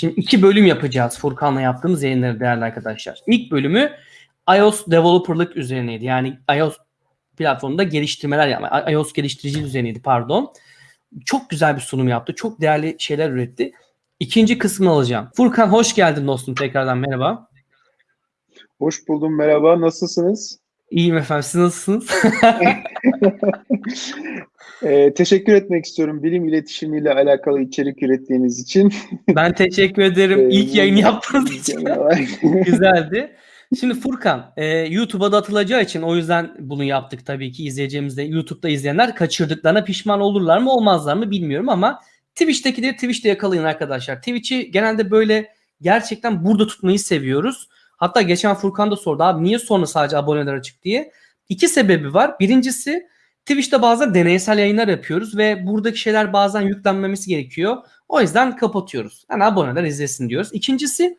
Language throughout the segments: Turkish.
Şimdi iki bölüm yapacağız Furkan'la yaptığımız yayınları değerli arkadaşlar. İlk bölümü iOS developerlık üzerineydi. Yani iOS platformunda geliştirmeler yapma. iOS geliştirici üzerineydi pardon. Çok güzel bir sunum yaptı. Çok değerli şeyler üretti. İkinci kısmını alacağım. Furkan hoş geldin dostum tekrardan merhaba. Hoş buldum merhaba nasılsınız? İyiyim efendim siz nasılsınız? ee, teşekkür etmek istiyorum bilim iletişimiyle alakalı içerik ürettiğiniz için. ben teşekkür ederim. İlk yayın yaptığınız için. Güzeldi. Şimdi Furkan, e, YouTube'a da atılacağı için o yüzden bunu yaptık tabii ki izleyeceğimiz de YouTube'da izleyenler kaçırdıklarına pişman olurlar mı olmazlar mı bilmiyorum ama Twitch'tekileri Twitch'te yakalayın arkadaşlar. Twitch'i genelde böyle gerçekten burada tutmayı seviyoruz. Hatta geçen Furkan da sordu abi niye sonra sadece aboneler açık diye. İki sebebi var. Birincisi Twitch'te bazen deneysel yayınlar yapıyoruz ve buradaki şeyler bazen yüklenmemesi gerekiyor. O yüzden kapatıyoruz. Yani aboneler izlesin diyoruz. İkincisi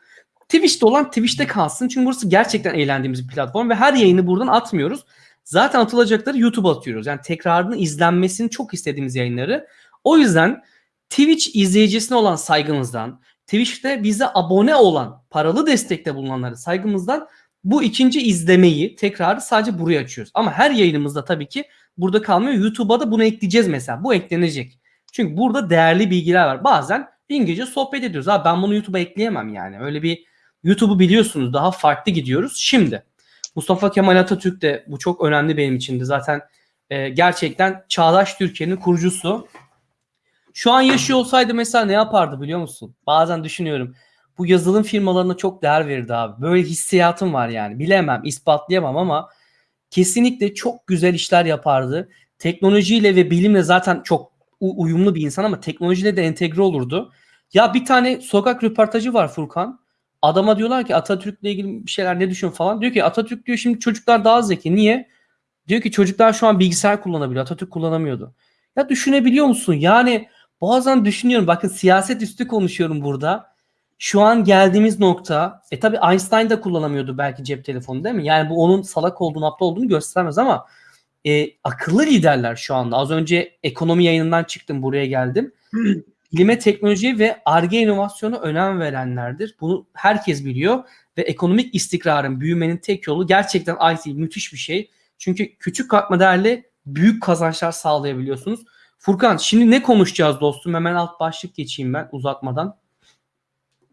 Twitch'te olan Twitch'te kalsın. Çünkü burası gerçekten eğlendiğimiz bir platform ve her yayını buradan atmıyoruz. Zaten atılacakları YouTube'a atıyoruz. Yani tekrarını izlenmesini çok istediğimiz yayınları. O yüzden Twitch izleyicisine olan saygımızdan, Twitch'te bize abone olan, paralı destekte bulunanları saygımızdan bu ikinci izlemeyi tekrarı sadece buraya açıyoruz. Ama her yayınımızda tabii ki burada kalmıyor. YouTube'a da bunu ekleyeceğiz mesela. Bu eklenecek. Çünkü burada değerli bilgiler var. Bazen İngilizce sohbet ediyoruz. Abi ben bunu YouTube'a ekleyemem yani. Öyle bir YouTube'u biliyorsunuz daha farklı gidiyoruz. Şimdi Mustafa Kemal Atatürk de bu çok önemli benim için de zaten e, gerçekten çağdaş Türkiye'nin kurucusu. Şu an yaşıyor olsaydı mesela ne yapardı biliyor musun? Bazen düşünüyorum. Bu yazılım firmalarına çok değer verirdi abi. Böyle hissiyatım var yani. Bilemem, ispatlayamam ama kesinlikle çok güzel işler yapardı. Teknolojiyle ve bilimle zaten çok uyumlu bir insan ama teknolojiyle de entegre olurdu. Ya bir tane sokak röportajı var Furkan. Adama diyorlar ki Atatürk'le ilgili bir şeyler ne düşün falan. Diyor ki Atatürk diyor şimdi çocuklar daha zeki. Niye? Diyor ki çocuklar şu an bilgisayar kullanabiliyor. Atatürk kullanamıyordu. Ya düşünebiliyor musun? Yani bazen düşünüyorum. Bakın siyaset üstü konuşuyorum burada. Şu an geldiğimiz nokta e tabi Einstein da kullanamıyordu belki cep telefonu değil mi? Yani bu onun salak olduğunu, aptal olduğunu göstermez ama e, akıllı liderler şu anda. Az önce ekonomi yayınından çıktım buraya geldim. bilime, teknolojiye ve ARGE inovasyona önem verenlerdir. Bunu herkes biliyor ve ekonomik istikrarın, büyümenin tek yolu gerçekten IT müthiş bir şey. Çünkü küçük katma değerli büyük kazançlar sağlayabiliyorsunuz. Furkan şimdi ne konuşacağız dostum? Hemen alt başlık geçeyim ben uzatmadan.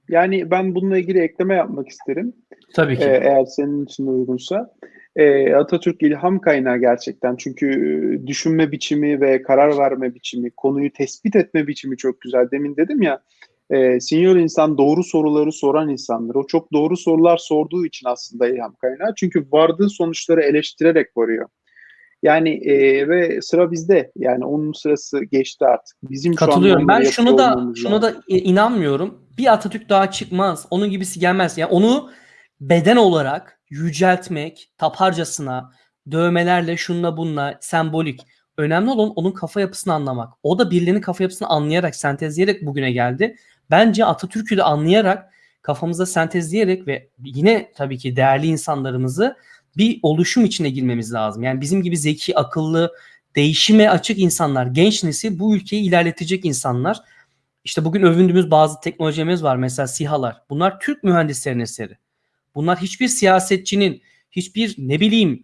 Yani ben bununla ilgili ekleme yapmak isterim. Tabii ki. Ee, eğer senin için uygunsa. Ee, Atatürk ilham kaynağı gerçekten. Çünkü düşünme biçimi ve karar verme biçimi, konuyu tespit etme biçimi çok güzel. Demin dedim ya, e, senior insan doğru soruları soran insandır. O çok doğru sorular sorduğu için aslında ilham kaynağı. Çünkü vardığı sonuçları eleştirerek varıyor. Yani e, ve sıra bizde. Yani onun sırası geçti artık. Bizim Katılıyorum. Şu ben şunu da şunu da inanmıyorum. Bir Atatürk daha çıkmaz. Onun gibisi gelmez. Yani onu beden olarak yüceltmek, taparcasına, dövmelerle, şunla bunla, sembolik. Önemli olan onun kafa yapısını anlamak. O da birilerinin kafa yapısını anlayarak, sentezleyerek bugüne geldi. Bence Atatürk'ü de anlayarak, kafamızda sentezleyerek ve yine tabii ki değerli insanlarımızı bir oluşum içine girmemiz lazım. Yani bizim gibi zeki, akıllı, değişime açık insanlar, genç nesil bu ülkeyi ilerletecek insanlar. İşte bugün övündüğümüz bazı teknolojimiz var. Mesela SİHA'lar. Bunlar Türk mühendislerin eseri. Bunlar hiçbir siyasetçinin, hiçbir ne bileyim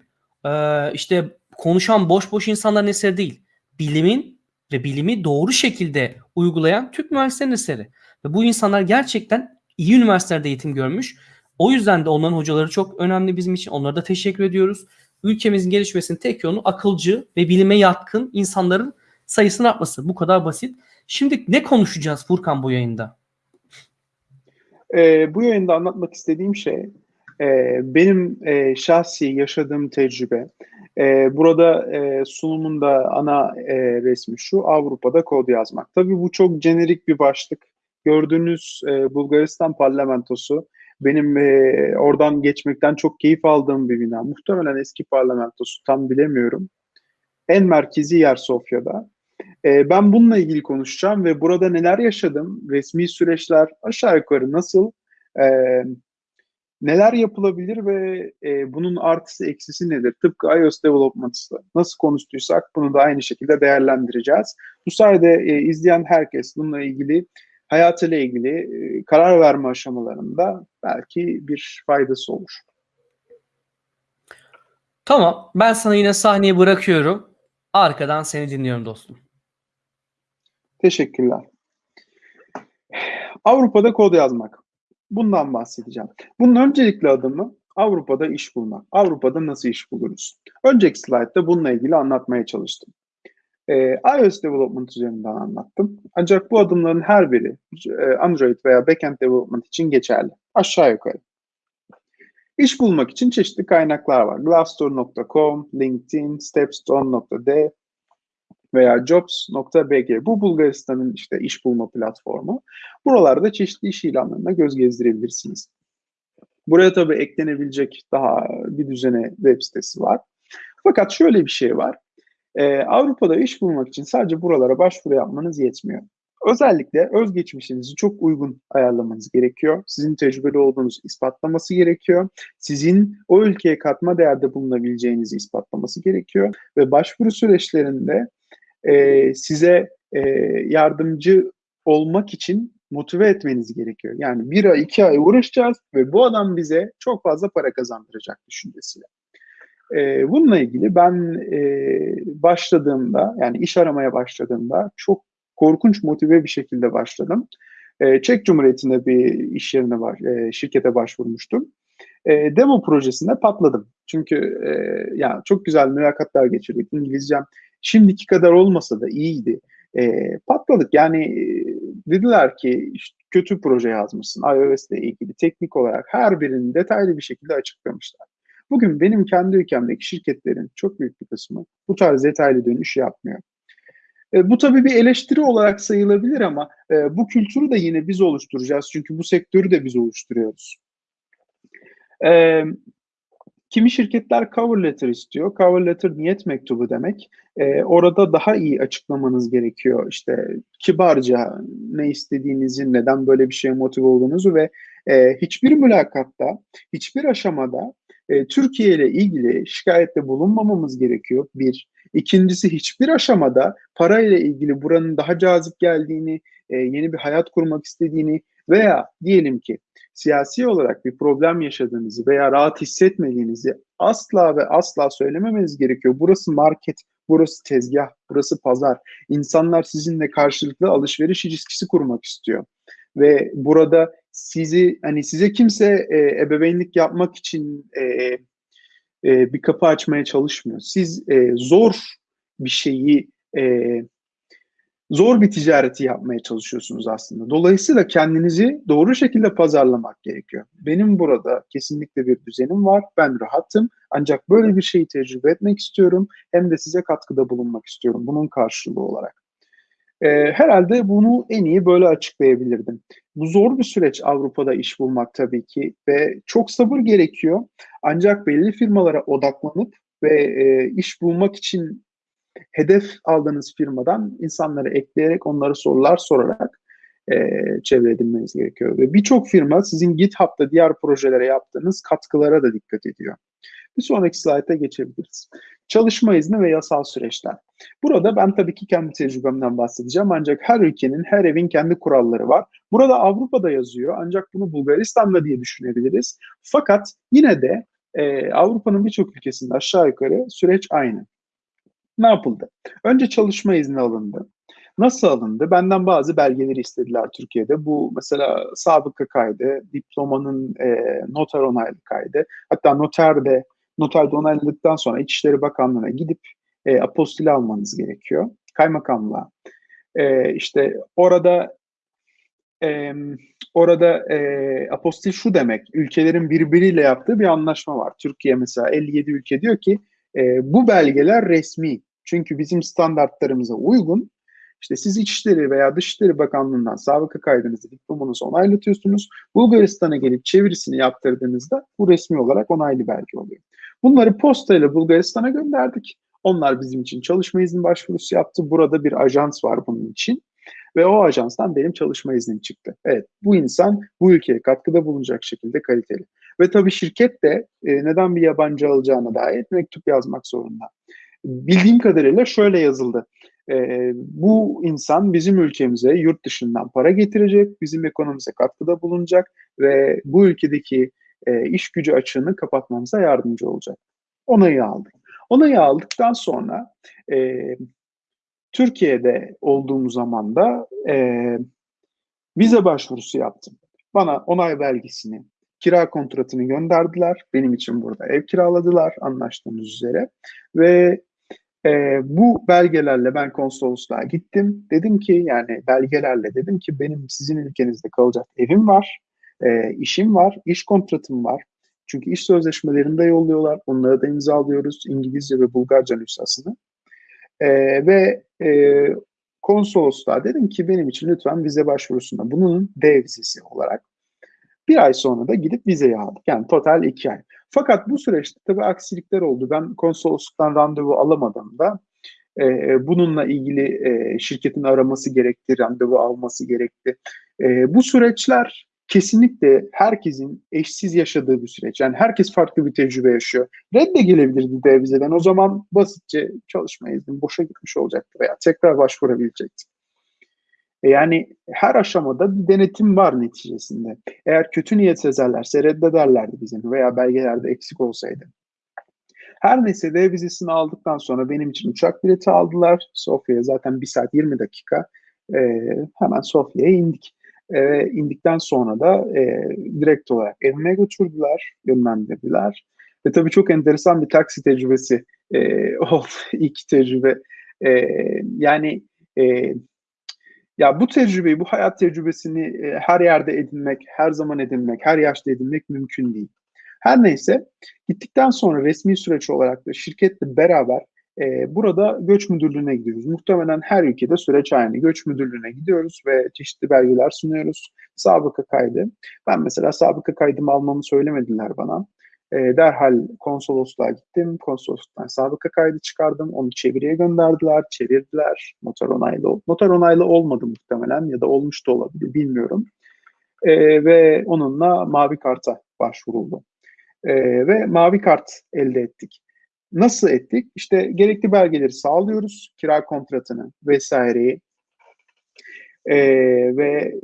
işte konuşan boş boş insanların eseri değil. Bilimin ve bilimi doğru şekilde uygulayan Türk mühendislerin eseri. Ve bu insanlar gerçekten iyi üniversitelerde eğitim görmüş o yüzden de onların hocaları çok önemli bizim için. Onlara da teşekkür ediyoruz. Ülkemizin gelişmesinin tek yolu akılcı ve bilime yatkın insanların sayısının artması. Bu kadar basit. Şimdi ne konuşacağız Furkan bu yayında? Ee, bu yayında anlatmak istediğim şey e, benim e, şahsi yaşadığım tecrübe. E, burada e, sunumunda ana e, resmi şu Avrupa'da kod yazmak. Tabii bu çok jenerik bir başlık. Gördüğünüz e, Bulgaristan parlamentosu benim e, oradan geçmekten çok keyif aldığım bir bina. Muhtemelen eski parlamentosu tam bilemiyorum. En merkezi yer Sofya'da. E, ben bununla ilgili konuşacağım ve burada neler yaşadım, resmi süreçler aşağı yukarı nasıl, e, neler yapılabilir ve e, bunun artısı eksisi nedir? Tıpkı iOS Development'da nasıl konuştuysak bunu da aynı şekilde değerlendireceğiz. Bu sayede e, izleyen herkes bununla ilgili hayatıyla ilgili karar verme aşamalarında belki bir faydası olur. Tamam. Ben sana yine sahneyi bırakıyorum. Arkadan seni dinliyorum dostum. Teşekkürler. Avrupa'da kod yazmak. Bundan bahsedeceğim. Bunun öncelikli adımı Avrupa'da iş bulmak. Avrupa'da nasıl iş buluruz? Önceki slaytta bununla ilgili anlatmaya çalıştım. Ee, iOS Development üzerinden anlattım. Ancak bu adımların her biri e, Android veya Backend Development için geçerli. Aşağı yukarı. İş bulmak için çeşitli kaynaklar var. Glassdoor.com, LinkedIn, Stepstone.d veya Jobs.bg. Bu Bulgaristan'ın işte iş bulma platformu. Buralarda çeşitli iş ilanlarına göz gezdirebilirsiniz. Buraya tabii eklenebilecek daha bir düzene web sitesi var. Fakat şöyle bir şey var. Ee, Avrupa'da iş bulmak için sadece buralara başvuru yapmanız yetmiyor. Özellikle özgeçmişinizi çok uygun ayarlamanız gerekiyor. Sizin tecrübeli olduğunuzu ispatlaması gerekiyor. Sizin o ülkeye katma değerde bulunabileceğinizi ispatlaması gerekiyor. Ve başvuru süreçlerinde e, size e, yardımcı olmak için motive etmeniz gerekiyor. Yani bir ay, iki ay uğraşacağız ve bu adam bize çok fazla para kazandıracak düşüncesiyle. E, bununla ilgili ben e, başladığımda, yani iş aramaya başladığımda çok korkunç motive bir şekilde başladım. E, Çek Cumhuriyeti'nde bir iş yerine var, e, şirkete başvurmuştum. E, demo projesinde patladım. Çünkü e, yani çok güzel mülakatlar geçirdik. İngilizcem şimdiki kadar olmasa da iyiydi. E, patladık. Yani e, dediler ki işte, kötü proje yazmışsın. iOS ile ilgili teknik olarak her birini detaylı bir şekilde açıklamışlar. Bugün benim kendi ülkemdeki şirketlerin çok büyük bir kısmı bu tarz detaylı dönüş yapmıyor. E, bu tabii bir eleştiri olarak sayılabilir ama e, bu kültürü de yine biz oluşturacağız. Çünkü bu sektörü de biz oluşturuyoruz. E, kimi şirketler cover letter istiyor. Cover letter niyet mektubu demek. E, orada daha iyi açıklamanız gerekiyor. İşte kibarca ne istediğinizi, neden böyle bir şeye motive olduğunuzu ve e, hiçbir mülakatta, hiçbir aşamada e, Türkiye ile ilgili şikayette bulunmamamız gerekiyor. Bir. İkincisi hiçbir aşamada parayla ilgili buranın daha cazip geldiğini, e, yeni bir hayat kurmak istediğini veya diyelim ki siyasi olarak bir problem yaşadığınızı veya rahat hissetmediğinizi asla ve asla söylememeniz gerekiyor. Burası market, burası tezgah, burası pazar. İnsanlar sizinle karşılıklı alışveriş ilişkisi kurmak istiyor. Ve burada sizi hani size kimse e, ebeveynlik yapmak için e, e, bir kapı açmaya çalışmıyor. Siz e, zor bir şeyi e, zor bir ticareti yapmaya çalışıyorsunuz aslında. Dolayısıyla kendinizi doğru şekilde pazarlamak gerekiyor. Benim burada kesinlikle bir düzenim var. Ben rahatım. Ancak böyle bir şeyi tecrübe etmek istiyorum. Hem de size katkıda bulunmak istiyorum bunun karşılığı olarak. Ee, herhalde bunu en iyi böyle açıklayabilirdim. Bu zor bir süreç Avrupa'da iş bulmak tabii ki ve çok sabır gerekiyor. Ancak belli firmalara odaklanıp ve e, iş bulmak için hedef aldığınız firmadan insanları ekleyerek onlara sorular sorarak e, çevre edinmeniz gerekiyor. Ve birçok firma sizin GitHub'da diğer projelere yaptığınız katkılara da dikkat ediyor. Bir sonraki slayta geçebiliriz. Çalışma izni ve yasal süreçler. Burada ben tabii ki kendi tecrübemden bahsedeceğim ancak her ülkenin, her evin kendi kuralları var. Burada Avrupa'da yazıyor ancak bunu Bulgaristan'da diye düşünebiliriz. Fakat yine de e, Avrupa'nın birçok ülkesinde aşağı yukarı süreç aynı. Ne yapıldı? Önce çalışma izni alındı. Nasıl alındı? Benden bazı belgeleri istediler Türkiye'de. Bu mesela sabıka kaydı, diplomanın e, noter onaylı kaydı. Hatta noterde noterde onayladıktan sonra İçişleri Bakanlığı'na gidip e, apostili almanız gerekiyor. Kaymakamlığa. E, işte orada e, orada e, apostil şu demek, ülkelerin birbiriyle yaptığı bir anlaşma var. Türkiye mesela 57 ülke diyor ki e, bu belgeler resmi. Çünkü bizim standartlarımıza uygun. İşte siz İçişleri veya Dışişleri Bakanlığı'ndan sabıka kaydınızı, diplomanızı onaylatıyorsunuz. Bulgaristan'a gelip çevirisini yaptırdığınızda bu resmi olarak onaylı belge oluyor. Bunları postayla Bulgaristan'a gönderdik. Onlar bizim için çalışma izni başvurusu yaptı. Burada bir ajans var bunun için. Ve o ajanstan benim çalışma iznim çıktı. Evet bu insan bu ülkeye katkıda bulunacak şekilde kaliteli. Ve tabii şirket de e, neden bir yabancı alacağına dair mektup yazmak zorunda. Bildiğim kadarıyla şöyle yazıldı. E, bu insan bizim ülkemize yurt dışından para getirecek, bizim ekonomimize katkıda bulunacak ve bu ülkedeki e, iş gücü açığını kapatmamıza yardımcı olacak. Onayı aldık. Onayı aldıktan sonra e, Türkiye'de olduğum zaman da e, vize başvurusu yaptım. Bana onay belgesini, kira kontratını gönderdiler. Benim için burada ev kiraladılar anlaştığımız üzere. Ve e, bu belgelerle ben konsolosluğa gittim. Dedim ki yani belgelerle dedim ki benim sizin ülkenizde kalacak evim var, e, işim var, iş kontratım var. Çünkü iş sözleşmelerini de yolluyorlar. Onları da imzalıyoruz İngilizce ve Bulgarca nüshasını. E, ve e, konsolosluğa dedim ki benim için lütfen vize başvurusunda bunun D vizesi olarak bir ay sonra da gidip vizeyi aldık. Yani total iki ay. Fakat bu süreçte tabii aksilikler oldu. Ben konsolosluktan randevu alamadığımda e, bununla ilgili e, şirketin araması gerekti, randevu alması gerekti. E, bu süreçler kesinlikle herkesin eşsiz yaşadığı bir süreç. Yani herkes farklı bir tecrübe yaşıyor. Redde gelebilirdi D vizeden. O zaman basitçe çalışma iznim boşa gitmiş olacaktı veya tekrar başvurabilecektim. E, yani her aşamada bir denetim var neticesinde. Eğer kötü niyet sezerlerse reddederlerdi bizim veya belgelerde eksik olsaydı. Her neyse D vizesini aldıktan sonra benim için uçak bileti aldılar. Sofya'ya zaten 1 saat 20 dakika e, hemen Sofya'ya indik. E, indikten sonra da e, direkt olarak evime götürdüler, yönlendirdiler. Ve tabii çok enteresan bir taksi tecrübesi e, oldu ilk tecrübe. E, yani e, ya bu tecrübeyi, bu hayat tecrübesini e, her yerde edinmek, her zaman edinmek, her yaşta edinmek mümkün değil. Her neyse gittikten sonra resmi süreç olarak da şirketle beraber e, burada göç müdürlüğüne gidiyoruz. Muhtemelen her ülkede süreç aynı. Göç müdürlüğüne gidiyoruz ve çeşitli belgeler sunuyoruz. Sabıka kaydı. Ben mesela sabıka kaydımı almamı söylemediler bana. E, derhal konsolosluğa gittim. Konsolosluktan sabıka kaydı çıkardım. Onu çeviriye gönderdiler. Çevirdiler. Noter onaylı. Noter onaylı olmadı muhtemelen ya da olmuş da olabilir bilmiyorum. E, ve onunla mavi karta başvuruldu. E, ve mavi kart elde ettik. Nasıl ettik? İşte gerekli belgeleri sağlıyoruz. Kira kontratını vesaireyi. E, ve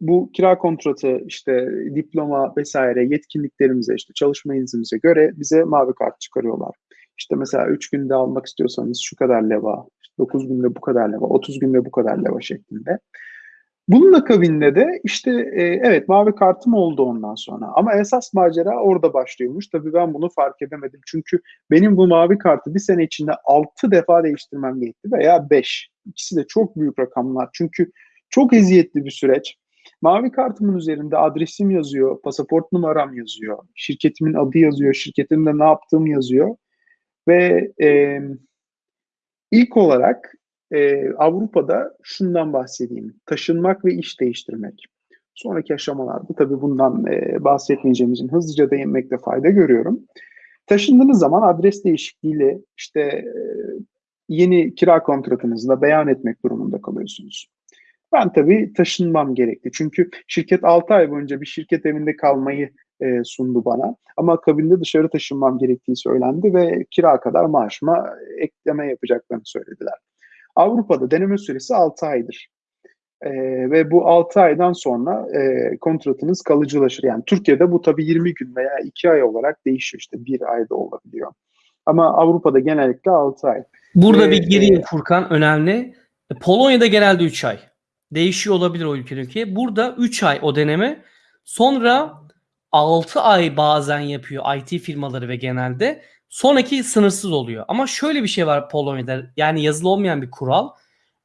bu kira kontratı işte diploma vesaire yetkinliklerimize işte çalışma iznimize göre bize mavi kart çıkarıyorlar. İşte mesela 3 günde almak istiyorsanız şu kadar leva, 9 günde bu kadar leva, 30 günde bu kadar leva şeklinde. Bunun akabinde de işte e, evet mavi kartım oldu ondan sonra. Ama esas macera orada başlıyormuş. Tabii ben bunu fark edemedim. Çünkü benim bu mavi kartı bir sene içinde 6 defa değiştirmem gerekti veya 5. İkisi de çok büyük rakamlar. Çünkü çok eziyetli bir süreç. Mavi kartımın üzerinde adresim yazıyor, pasaport numaram yazıyor, şirketimin adı yazıyor, şirketimde ne yaptığım yazıyor. Ve e, ilk olarak e, Avrupa'da şundan bahsedeyim. Taşınmak ve iş değiştirmek. Sonraki aşamalarda tabii bundan e, bahsetmeyeceğimizin hızlıca değinmekte fayda görüyorum. Taşındığınız zaman adres değişikliğiyle işte e, yeni kira kontratınızda beyan etmek durumunda kalıyorsunuz. Ben tabii taşınmam gerekti. Çünkü şirket 6 ay boyunca bir şirket evinde kalmayı e, sundu bana. Ama akabinde dışarı taşınmam gerektiği söylendi ve kira kadar maaşıma ekleme yapacaklarını söylediler. Avrupa'da deneme süresi 6 aydır. E, ve bu 6 aydan sonra e, kontratınız kalıcılaşır. Yani Türkiye'de bu tabii 20 gün veya 2 ay olarak değişiyor. İşte bir ayda olabiliyor. Ama Avrupa'da genellikle 6 ay. Burada ee, bir gireyim Furkan önemli. Polonya'da genelde 3 ay. Değişiyor olabilir o ülke ülkeye. Burada 3 ay o deneme. Sonra 6 ay bazen yapıyor IT firmaları ve genelde. Sonraki sınırsız oluyor. Ama şöyle bir şey var Polonya'da. Yani yazılı olmayan bir kural.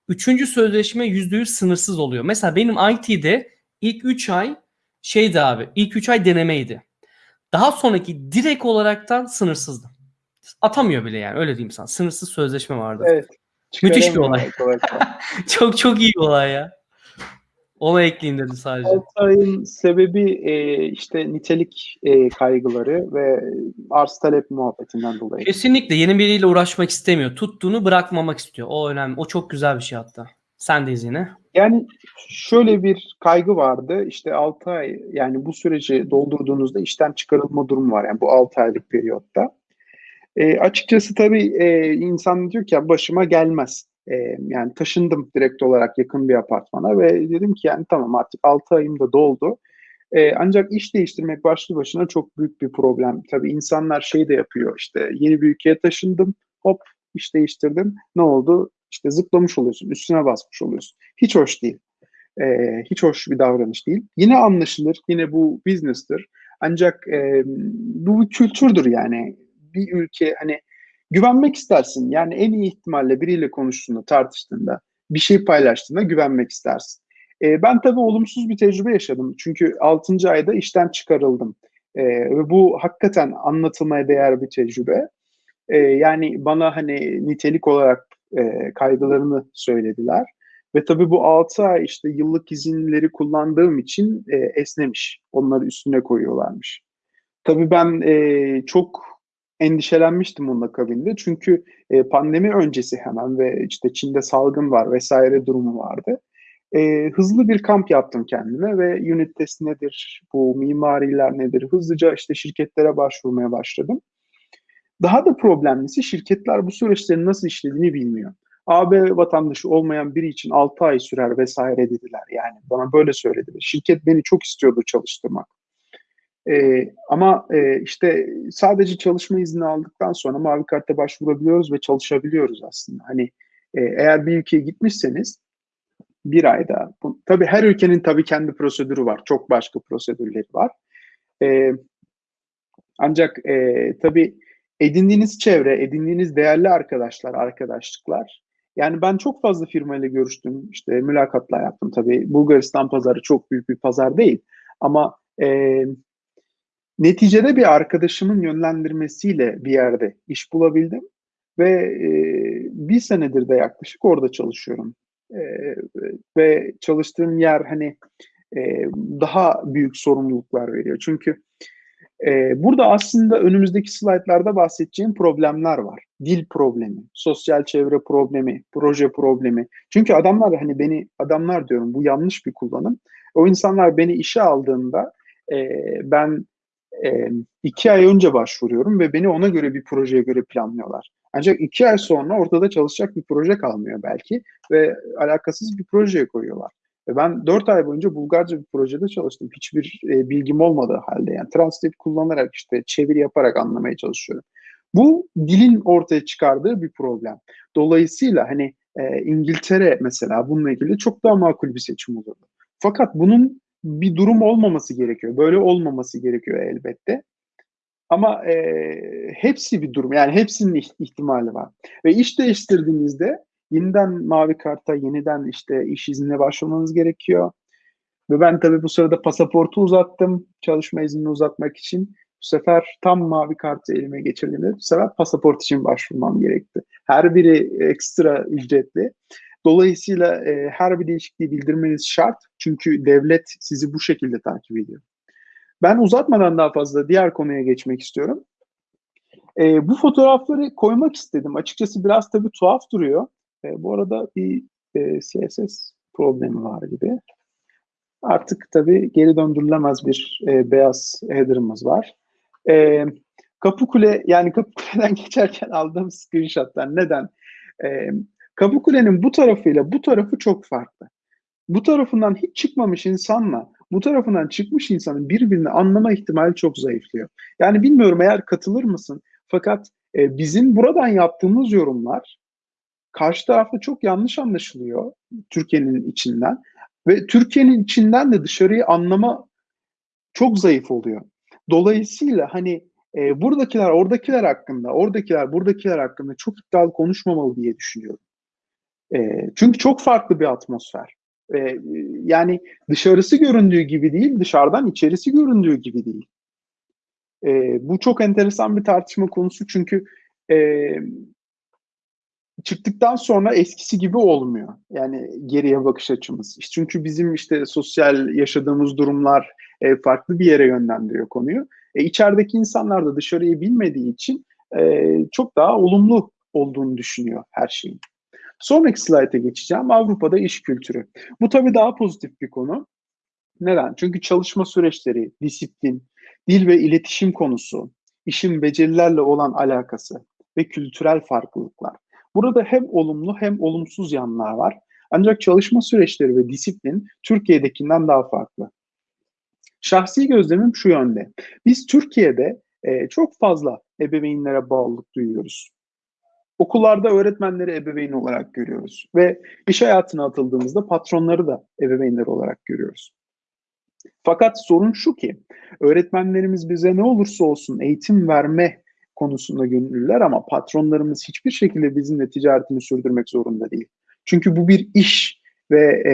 Üçüncü sözleşme %100 sınırsız oluyor. Mesela benim IT'de ilk 3 ay şeydi abi. İlk 3 ay denemeydi. Daha sonraki direkt olaraktan sınırsızdı. Atamıyor bile yani öyle diyeyim sana. Sınırsız sözleşme vardı. Evet. Müthiş bir olay. çok çok iyi bir olay ya. Ona ekleyeyim dedim sadece. Altay'ın sebebi e, işte nitelik e, kaygıları ve arz talep muhabbetinden dolayı. Kesinlikle yeni biriyle uğraşmak istemiyor. Tuttuğunu bırakmamak istiyor. O önemli. O çok güzel bir şey hatta. Sen de yine. Yani şöyle bir kaygı vardı. İşte 6 ay yani bu süreci doldurduğunuzda işten çıkarılma durumu var. Yani bu 6 aylık periyotta. E, açıkçası tabii e, insan diyor ki ya başıma gelmez. E, yani taşındım direkt olarak yakın bir apartmana ve dedim ki yani tamam artık 6 ayım da doldu. E, ancak iş değiştirmek başlı başına çok büyük bir problem. Tabii insanlar şey de yapıyor işte yeni bir ülkeye taşındım hop iş değiştirdim ne oldu? İşte zıplamış oluyorsun üstüne basmış oluyorsun. Hiç hoş değil. E, hiç hoş bir davranış değil. Yine anlaşılır yine bu business'tır. Ancak e, bu bir kültürdür yani. Bir ülke hani güvenmek istersin. Yani en iyi ihtimalle biriyle konuştuğunda, tartıştığında, bir şey paylaştığında güvenmek istersin. E, ben tabii olumsuz bir tecrübe yaşadım. Çünkü 6. ayda işten çıkarıldım. E, ve bu hakikaten anlatılmaya değer bir tecrübe. E, yani bana hani nitelik olarak e, kaygılarını söylediler. Ve tabii bu 6 ay işte yıllık izinleri kullandığım için e, esnemiş. Onları üstüne koyuyorlarmış. Tabii ben e, çok endişelenmiştim onun akabinde. Çünkü e, pandemi öncesi hemen ve işte Çin'de salgın var vesaire durumu vardı. E, hızlı bir kamp yaptım kendime ve unit test nedir, bu mimariler nedir hızlıca işte şirketlere başvurmaya başladım. Daha da problemlisi şirketler bu süreçlerin nasıl işlediğini bilmiyor. AB vatandaşı olmayan biri için 6 ay sürer vesaire dediler. Yani bana böyle söylediler. Şirket beni çok istiyordu çalıştırmak. Ee, ama e, işte sadece çalışma izni aldıktan sonra mavi karta başvurabiliyoruz ve çalışabiliyoruz aslında. Hani e, eğer bir ülkeye gitmişseniz bir ayda, bu, tabii her ülkenin tabii kendi prosedürü var. Çok başka prosedürleri var. E, ancak e, tabii edindiğiniz çevre, edindiğiniz değerli arkadaşlar, arkadaşlıklar. Yani ben çok fazla firmayla görüştüm, işte mülakatlar yaptım tabii. Bulgaristan pazarı çok büyük bir pazar değil. Ama e, neticede bir arkadaşımın yönlendirmesiyle bir yerde iş bulabildim. Ve e, bir senedir de yaklaşık orada çalışıyorum. E, ve çalıştığım yer hani e, daha büyük sorumluluklar veriyor. Çünkü ee, burada aslında önümüzdeki slaytlarda bahsedeceğim problemler var. Dil problemi, sosyal çevre problemi, proje problemi. Çünkü adamlar hani beni, adamlar diyorum bu yanlış bir kullanım. O insanlar beni işe aldığında e, ben e, iki ay önce başvuruyorum ve beni ona göre bir projeye göre planlıyorlar. Ancak iki ay sonra ortada çalışacak bir proje kalmıyor belki ve alakasız bir projeye koyuyorlar. Ve ben 4 ay boyunca Bulgarca bir projede çalıştım. Hiçbir e, bilgim olmadığı halde yani Translate kullanarak işte çeviri yaparak anlamaya çalışıyorum. Bu dilin ortaya çıkardığı bir problem. Dolayısıyla hani e, İngiltere mesela bununla ilgili çok daha makul bir seçim olurdu. Fakat bunun bir durum olmaması gerekiyor. Böyle olmaması gerekiyor elbette. Ama e, hepsi bir durum. Yani hepsinin ihtimali var. Ve iş değiştirdiğinizde yeniden mavi karta, yeniden işte iş iznine başvurmanız gerekiyor. Ve ben tabii bu sırada pasaportu uzattım çalışma iznini uzatmak için. Bu sefer tam mavi kartı elime geçirdiğimde bu sefer pasaport için başvurmam gerekti. Her biri ekstra ücretli. Dolayısıyla e, her bir değişikliği bildirmeniz şart. Çünkü devlet sizi bu şekilde takip ediyor. Ben uzatmadan daha fazla diğer konuya geçmek istiyorum. E, bu fotoğrafları koymak istedim. Açıkçası biraz tabii tuhaf duruyor. E, bu arada bir e, CSS problemi var gibi. Artık tabii geri döndürülemez bir e, beyaz header'ımız var. E, Kapıkule yani Kapıkule'den geçerken aldığım screenshotlar neden? E, Kapıkule'nin bu tarafıyla bu tarafı çok farklı. Bu tarafından hiç çıkmamış insanla bu tarafından çıkmış insanın birbirini anlama ihtimali çok zayıflıyor. Yani bilmiyorum eğer katılır mısın? Fakat e, bizim buradan yaptığımız yorumlar karşı tarafta çok yanlış anlaşılıyor Türkiye'nin içinden ve Türkiye'nin içinden de dışarıyı anlama çok zayıf oluyor. Dolayısıyla hani e, buradakiler oradakiler hakkında, oradakiler buradakiler hakkında çok iddialı konuşmamalı diye düşünüyorum. E, çünkü çok farklı bir atmosfer. E, yani dışarısı göründüğü gibi değil, dışarıdan içerisi göründüğü gibi değil. E, bu çok enteresan bir tartışma konusu çünkü e, çıktıktan sonra eskisi gibi olmuyor. Yani geriye bakış açımız. Çünkü bizim işte sosyal yaşadığımız durumlar e, farklı bir yere yönlendiriyor konuyu. E, içerideki insanlar da dışarıyı bilmediği için e, çok daha olumlu olduğunu düşünüyor her şeyin. Sonraki slayta geçeceğim. Avrupa'da iş kültürü. Bu tabii daha pozitif bir konu. Neden? Çünkü çalışma süreçleri, disiplin, dil ve iletişim konusu, işin becerilerle olan alakası ve kültürel farklılıklar. Burada hem olumlu hem olumsuz yanlar var. Ancak çalışma süreçleri ve disiplin Türkiye'dekinden daha farklı. Şahsi gözlemim şu yönde. Biz Türkiye'de e, çok fazla ebeveynlere bağlılık duyuyoruz. Okullarda öğretmenleri ebeveyn olarak görüyoruz ve iş hayatına atıldığımızda patronları da ebeveynler olarak görüyoruz. Fakat sorun şu ki öğretmenlerimiz bize ne olursa olsun eğitim verme konusunda gönüllüler ama patronlarımız hiçbir şekilde bizimle ticaretini sürdürmek zorunda değil. Çünkü bu bir iş ve e,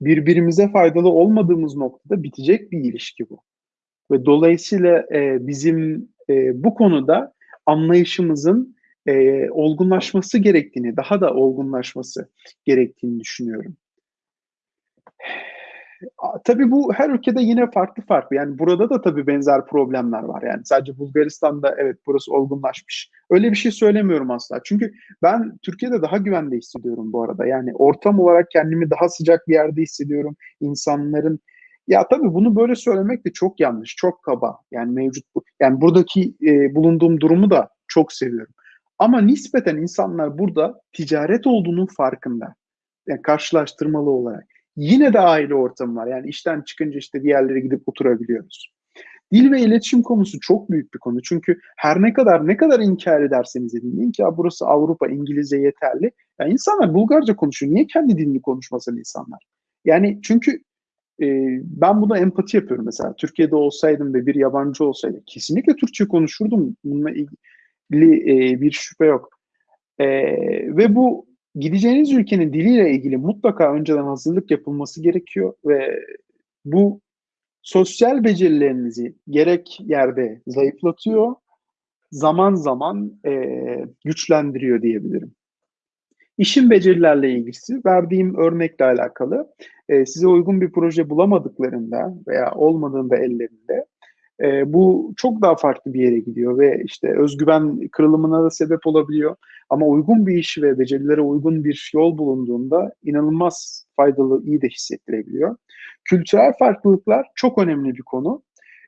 birbirimize faydalı olmadığımız noktada bitecek bir ilişki bu. Ve dolayısıyla e, bizim e, bu konuda anlayışımızın e, olgunlaşması gerektiğini, daha da olgunlaşması gerektiğini düşünüyorum. Tabii bu her ülkede yine farklı farklı. Yani burada da tabii benzer problemler var. Yani sadece Bulgaristan'da evet burası olgunlaşmış. Öyle bir şey söylemiyorum asla. Çünkü ben Türkiye'de daha güvende hissediyorum bu arada. Yani ortam olarak kendimi daha sıcak bir yerde hissediyorum. İnsanların ya tabii bunu böyle söylemek de çok yanlış, çok kaba. Yani mevcut bu. Yani buradaki e, bulunduğum durumu da çok seviyorum. Ama nispeten insanlar burada ticaret olduğunun farkında. Yani karşılaştırmalı olarak. Yine de aile ortamı var. Yani işten çıkınca işte diğerlere gidip oturabiliyoruz. Dil ve iletişim konusu çok büyük bir konu. Çünkü her ne kadar ne kadar inkar ederseniz edin deyin ki ya burası Avrupa İngilizce yeterli. Yani insanlar Bulgarca konuşuyor. Niye kendi dilini konuşmasın insanlar? Yani çünkü e, ben buna empati yapıyorum mesela. Türkiye'de olsaydım ve bir yabancı olsaydı kesinlikle Türkçe konuşurdum. Bununla ilgili e, bir şüphe yok. E, ve bu gideceğiniz ülkenin diliyle ilgili mutlaka önceden hazırlık yapılması gerekiyor ve bu sosyal becerilerinizi gerek yerde zayıflatıyor, zaman zaman e, güçlendiriyor diyebilirim. İşin becerilerle ilgisi verdiğim örnekle alakalı e, size uygun bir proje bulamadıklarında veya olmadığında ellerinde e, bu çok daha farklı bir yere gidiyor ve işte özgüven kırılımına da sebep olabiliyor. Ama uygun bir iş ve becerilere uygun bir yol bulunduğunda inanılmaz faydalı, iyi de hissettirebiliyor. Kültürel farklılıklar çok önemli bir konu.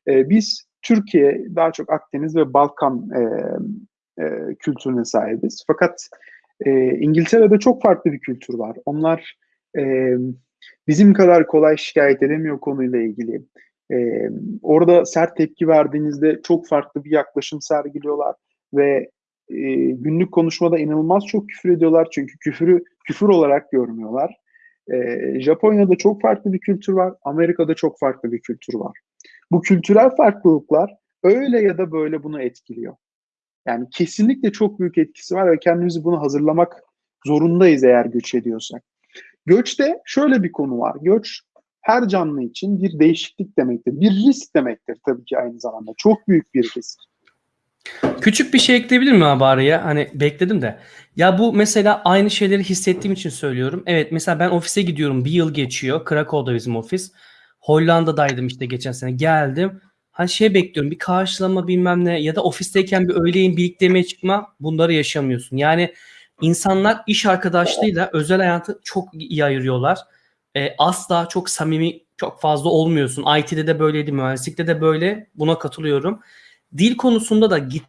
E, biz Türkiye daha çok Akdeniz ve Balkan e, e, kültürüne sahibiz. Fakat e, İngiltere'de çok farklı bir kültür var. Onlar e, bizim kadar kolay şikayet edemiyor konuyla ilgili. E, orada sert tepki verdiğinizde çok farklı bir yaklaşım sergiliyorlar ve e, günlük konuşmada inanılmaz çok küfür ediyorlar çünkü küfürü küfür olarak görmüyorlar. E, Japonya'da çok farklı bir kültür var, Amerika'da çok farklı bir kültür var. Bu kültürel farklılıklar öyle ya da böyle bunu etkiliyor. Yani kesinlikle çok büyük etkisi var ve kendimizi bunu hazırlamak zorundayız eğer göç ediyorsak. Göçte şöyle bir konu var. Göç her canlı için bir değişiklik demektir. Bir risk demektir tabii ki aynı zamanda. Çok büyük bir risk. Küçük bir şey ekleyebilir miyim abi araya? Hani bekledim de. Ya bu mesela aynı şeyleri hissettiğim için söylüyorum. Evet mesela ben ofise gidiyorum. Bir yıl geçiyor. Krakow'da bizim ofis. Hollanda'daydım işte geçen sene. Geldim. Hani şey bekliyorum. Bir karşılama bilmem ne ya da ofisteyken bir öğleyin birlikte yemeğe çıkma. Bunları yaşamıyorsun. Yani insanlar iş arkadaşlığıyla özel hayatı çok iyi ayırıyorlar. Ee, asla çok samimi çok fazla olmuyorsun. IT'de de böyleydi, mühendislikte de böyle. Buna katılıyorum dil konusunda da git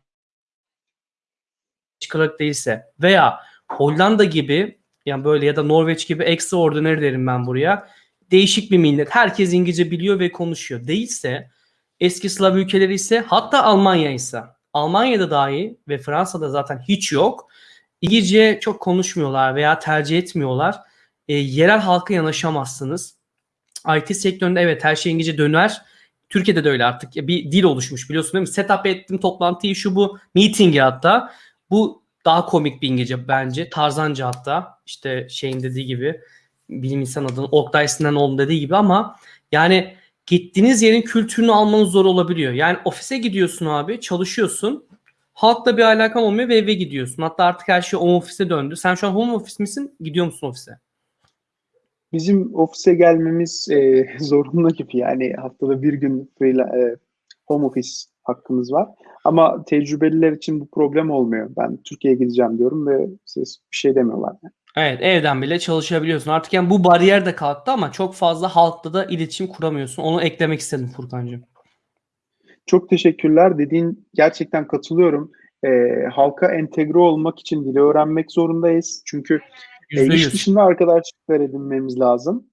çıkarak değilse veya Hollanda gibi yani böyle ya da Norveç gibi extraordinary derim ben buraya. Değişik bir millet. Herkes İngilizce biliyor ve konuşuyor. Değilse eski Slav ülkeleri ise hatta Almanya ise Almanya'da dahi ve Fransa'da zaten hiç yok. İngilizce çok konuşmuyorlar veya tercih etmiyorlar. E, yerel halka yanaşamazsınız. IT sektöründe evet her şey İngilizce döner Türkiye'de de öyle artık bir dil oluşmuş biliyorsun değil mi? Setup ettim toplantıyı şu bu meeting'i hatta. Bu daha komik bir İngilizce bence. Tarzanca hatta işte şeyin dediği gibi bilim insan adını Oktay Sinanoğlu'nun dediği gibi ama yani gittiğiniz yerin kültürünü almanız zor olabiliyor. Yani ofise gidiyorsun abi çalışıyorsun. Halkla bir alakan olmuyor ve eve gidiyorsun. Hatta artık her şey home office'e döndü. Sen şu an home office misin? Gidiyor musun ofise? Bizim ofise gelmemiz e, zorunlu gibi yani haftada bir gün freela, e, home office hakkımız var. Ama tecrübeliler için bu problem olmuyor. Ben Türkiye'ye gideceğim diyorum ve siz bir şey demiyorlar. Yani. Evet evden bile çalışabiliyorsun. Artık yani bu bariyer de kalktı ama çok fazla halkla da iletişim kuramıyorsun. Onu eklemek istedim Furkan'cığım. Çok teşekkürler. Dediğin gerçekten katılıyorum. e, halka entegre olmak için dili öğrenmek zorundayız. Çünkü e, Yüzde iş dışında arkadaşlıklar edinmemiz lazım.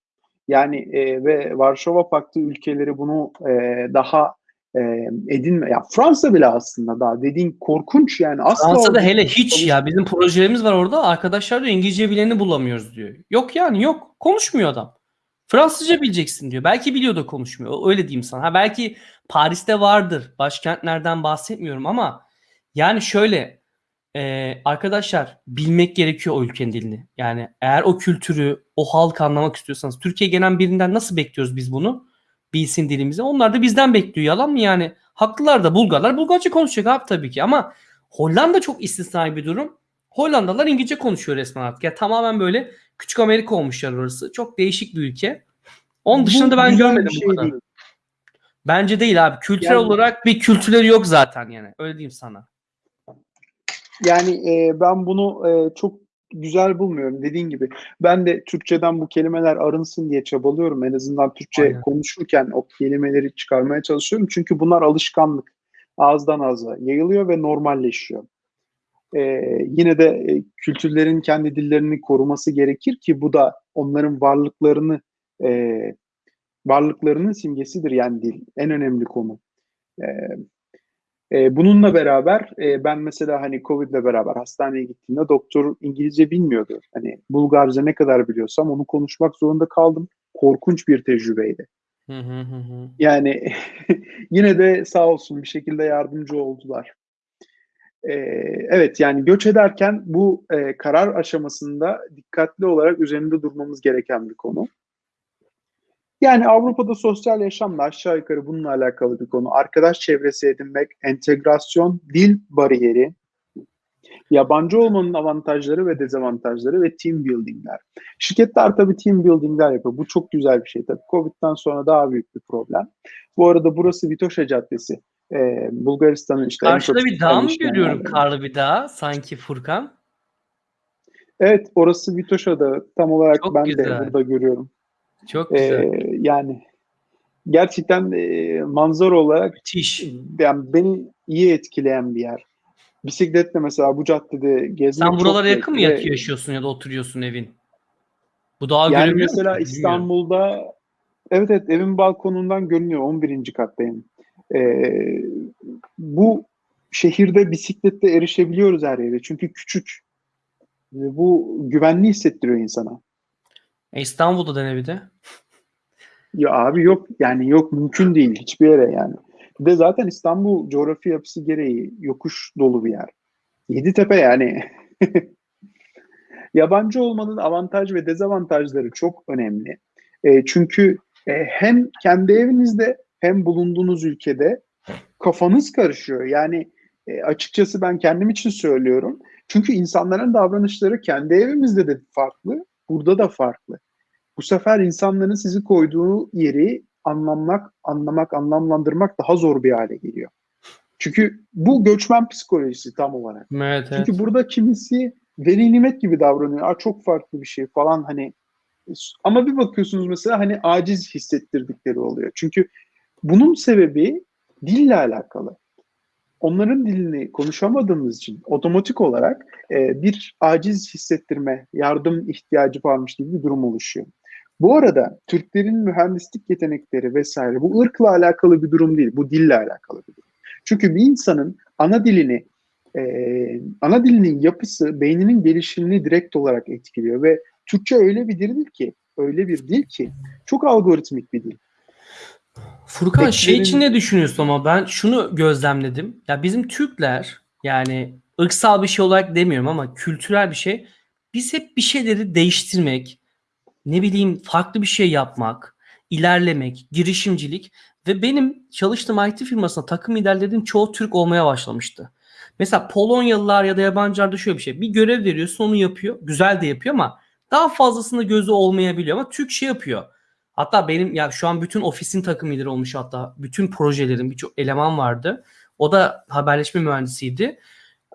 Yani e, ve Varşova Paktı ülkeleri bunu e, daha e, edinme. Ya Fransa bile aslında daha dediğin korkunç yani asla Fransa'da hele hiç ya bizim projelerimiz var orada. Arkadaşlar diyor İngilizce bileni bulamıyoruz diyor. Yok yani yok. Konuşmuyor adam. Fransızca bileceksin diyor. Belki biliyor da konuşmuyor. Öyle diyeyim sana. Ha belki Paris'te vardır. Başkentlerden bahsetmiyorum ama yani şöyle e, arkadaşlar bilmek gerekiyor o ülkenin dilini. Yani eğer o kültürü, o halkı anlamak istiyorsanız Türkiye gelen birinden nasıl bekliyoruz biz bunu? Bilsin dilimizi. Onlar da bizden bekliyor. Yalan mı yani? Haklılar da Bulgarlar Bulgarca konuşacak abi tabii ki ama Hollanda çok istisnai bir durum. Hollandalılar İngilizce konuşuyor resmen artık. Ya tamamen böyle küçük Amerika olmuşlar orası. Çok değişik bir ülke. Onun dışında ben güzel bir görmedim şey bu kadar. değil. Bence değil abi. Kültürel Yani- olarak bir kültürleri yok zaten yani. Öyle diyeyim sana. Yani e, ben bunu e, çok güzel bulmuyorum dediğin gibi. Ben de Türkçeden bu kelimeler arınsın diye çabalıyorum. En azından Türkçe Aynen. konuşurken o kelimeleri çıkarmaya çalışıyorum. Çünkü bunlar alışkanlık. Ağızdan ağza yayılıyor ve normalleşiyor. E, yine de e, kültürlerin kendi dillerini koruması gerekir ki bu da onların varlıklarını e, varlıklarının simgesidir yani dil. En önemli konu. E, e, bununla beraber e, ben mesela hani Covid'le beraber hastaneye gittiğimde doktor İngilizce bilmiyordu. Hani Bulgarca ne kadar biliyorsam onu konuşmak zorunda kaldım. Korkunç bir tecrübeydi. Yani yine de sağ olsun bir şekilde yardımcı oldular. E, evet yani göç ederken bu e, karar aşamasında dikkatli olarak üzerinde durmamız gereken bir konu. Yani Avrupa'da sosyal yaşamla aşağı yukarı bununla alakalı bir konu. Arkadaş çevresi edinmek, entegrasyon, dil bariyeri, yabancı olmanın avantajları ve dezavantajları ve team buildingler. Şirketler tabii team buildingler yapıyor. Bu çok güzel bir şey tabii. Covid'den sonra daha büyük bir problem. Bu arada burası Vitoşa Caddesi. Ee, Bulgaristan'ın işte Karşıda bir dağ mı görüyorum? Karlı bir dağ sanki Furkan. Evet orası Vitoşa'da tam olarak Çok ben de güzel. burada görüyorum. Çok Ee, güzel. yani gerçekten e, manzara olarak Müthiş. yani beni iyi etkileyen bir yer. Bisikletle mesela bu caddede gezmek Sen buralara yakın mı yatıyor, yaşıyorsun ya da oturuyorsun evin? Bu dağı Yani mesela? Bilmiyorum. İstanbul'da evet evet evin balkonundan görünüyor 11. kattayım. Ee, bu şehirde bisikletle erişebiliyoruz her yere. Çünkü küçük. Ve bu güvenli hissettiriyor insana. E, İstanbul'da dene bir de. Ya abi yok yani yok mümkün değil hiçbir yere yani. Bir de zaten İstanbul coğrafi yapısı gereği yokuş dolu bir yer. Yeditepe yani. Yabancı olmanın avantaj ve dezavantajları çok önemli. E, çünkü e, hem kendi evinizde hem bulunduğunuz ülkede kafanız karışıyor. Yani e, açıkçası ben kendim için söylüyorum. Çünkü insanların davranışları kendi evimizde de farklı, burada da farklı. Bu sefer insanların sizi koyduğu yeri anlamak, anlamak, anlamlandırmak daha zor bir hale geliyor. Çünkü bu göçmen psikolojisi tam olarak. Evet, evet. Çünkü burada kimisi veli nimet gibi davranıyor. Aa, çok farklı bir şey falan hani. Ama bir bakıyorsunuz mesela hani aciz hissettirdikleri oluyor. Çünkü bunun sebebi dille alakalı. Onların dilini konuşamadığımız için otomatik olarak e, bir aciz hissettirme, yardım ihtiyacı varmış gibi bir durum oluşuyor. Bu arada Türklerin mühendislik yetenekleri vesaire bu ırkla alakalı bir durum değil, bu dille alakalı bir durum. Çünkü bir insanın ana dilini, e, ana dilinin yapısı beyninin gelişimini direkt olarak etkiliyor ve Türkçe öyle bir dil ki, öyle bir dil ki çok algoritmik bir dil. Furkan şey Beklerin- için ne düşünüyorsun ama ben şunu gözlemledim. Ya bizim Türkler yani ırksal bir şey olarak demiyorum ama kültürel bir şey. Biz hep bir şeyleri değiştirmek, ne bileyim farklı bir şey yapmak, ilerlemek, girişimcilik ve benim çalıştığım IT firmasında takım liderlerin çoğu Türk olmaya başlamıştı. Mesela Polonyalılar ya da yabancılarda şöyle bir şey. Bir görev veriyorsun onu yapıyor. Güzel de yapıyor ama daha fazlasında gözü olmayabiliyor ama Türk şey yapıyor. Hatta benim ya şu an bütün ofisin takım lideri olmuş hatta bütün projelerin birçok eleman vardı. O da haberleşme mühendisiydi.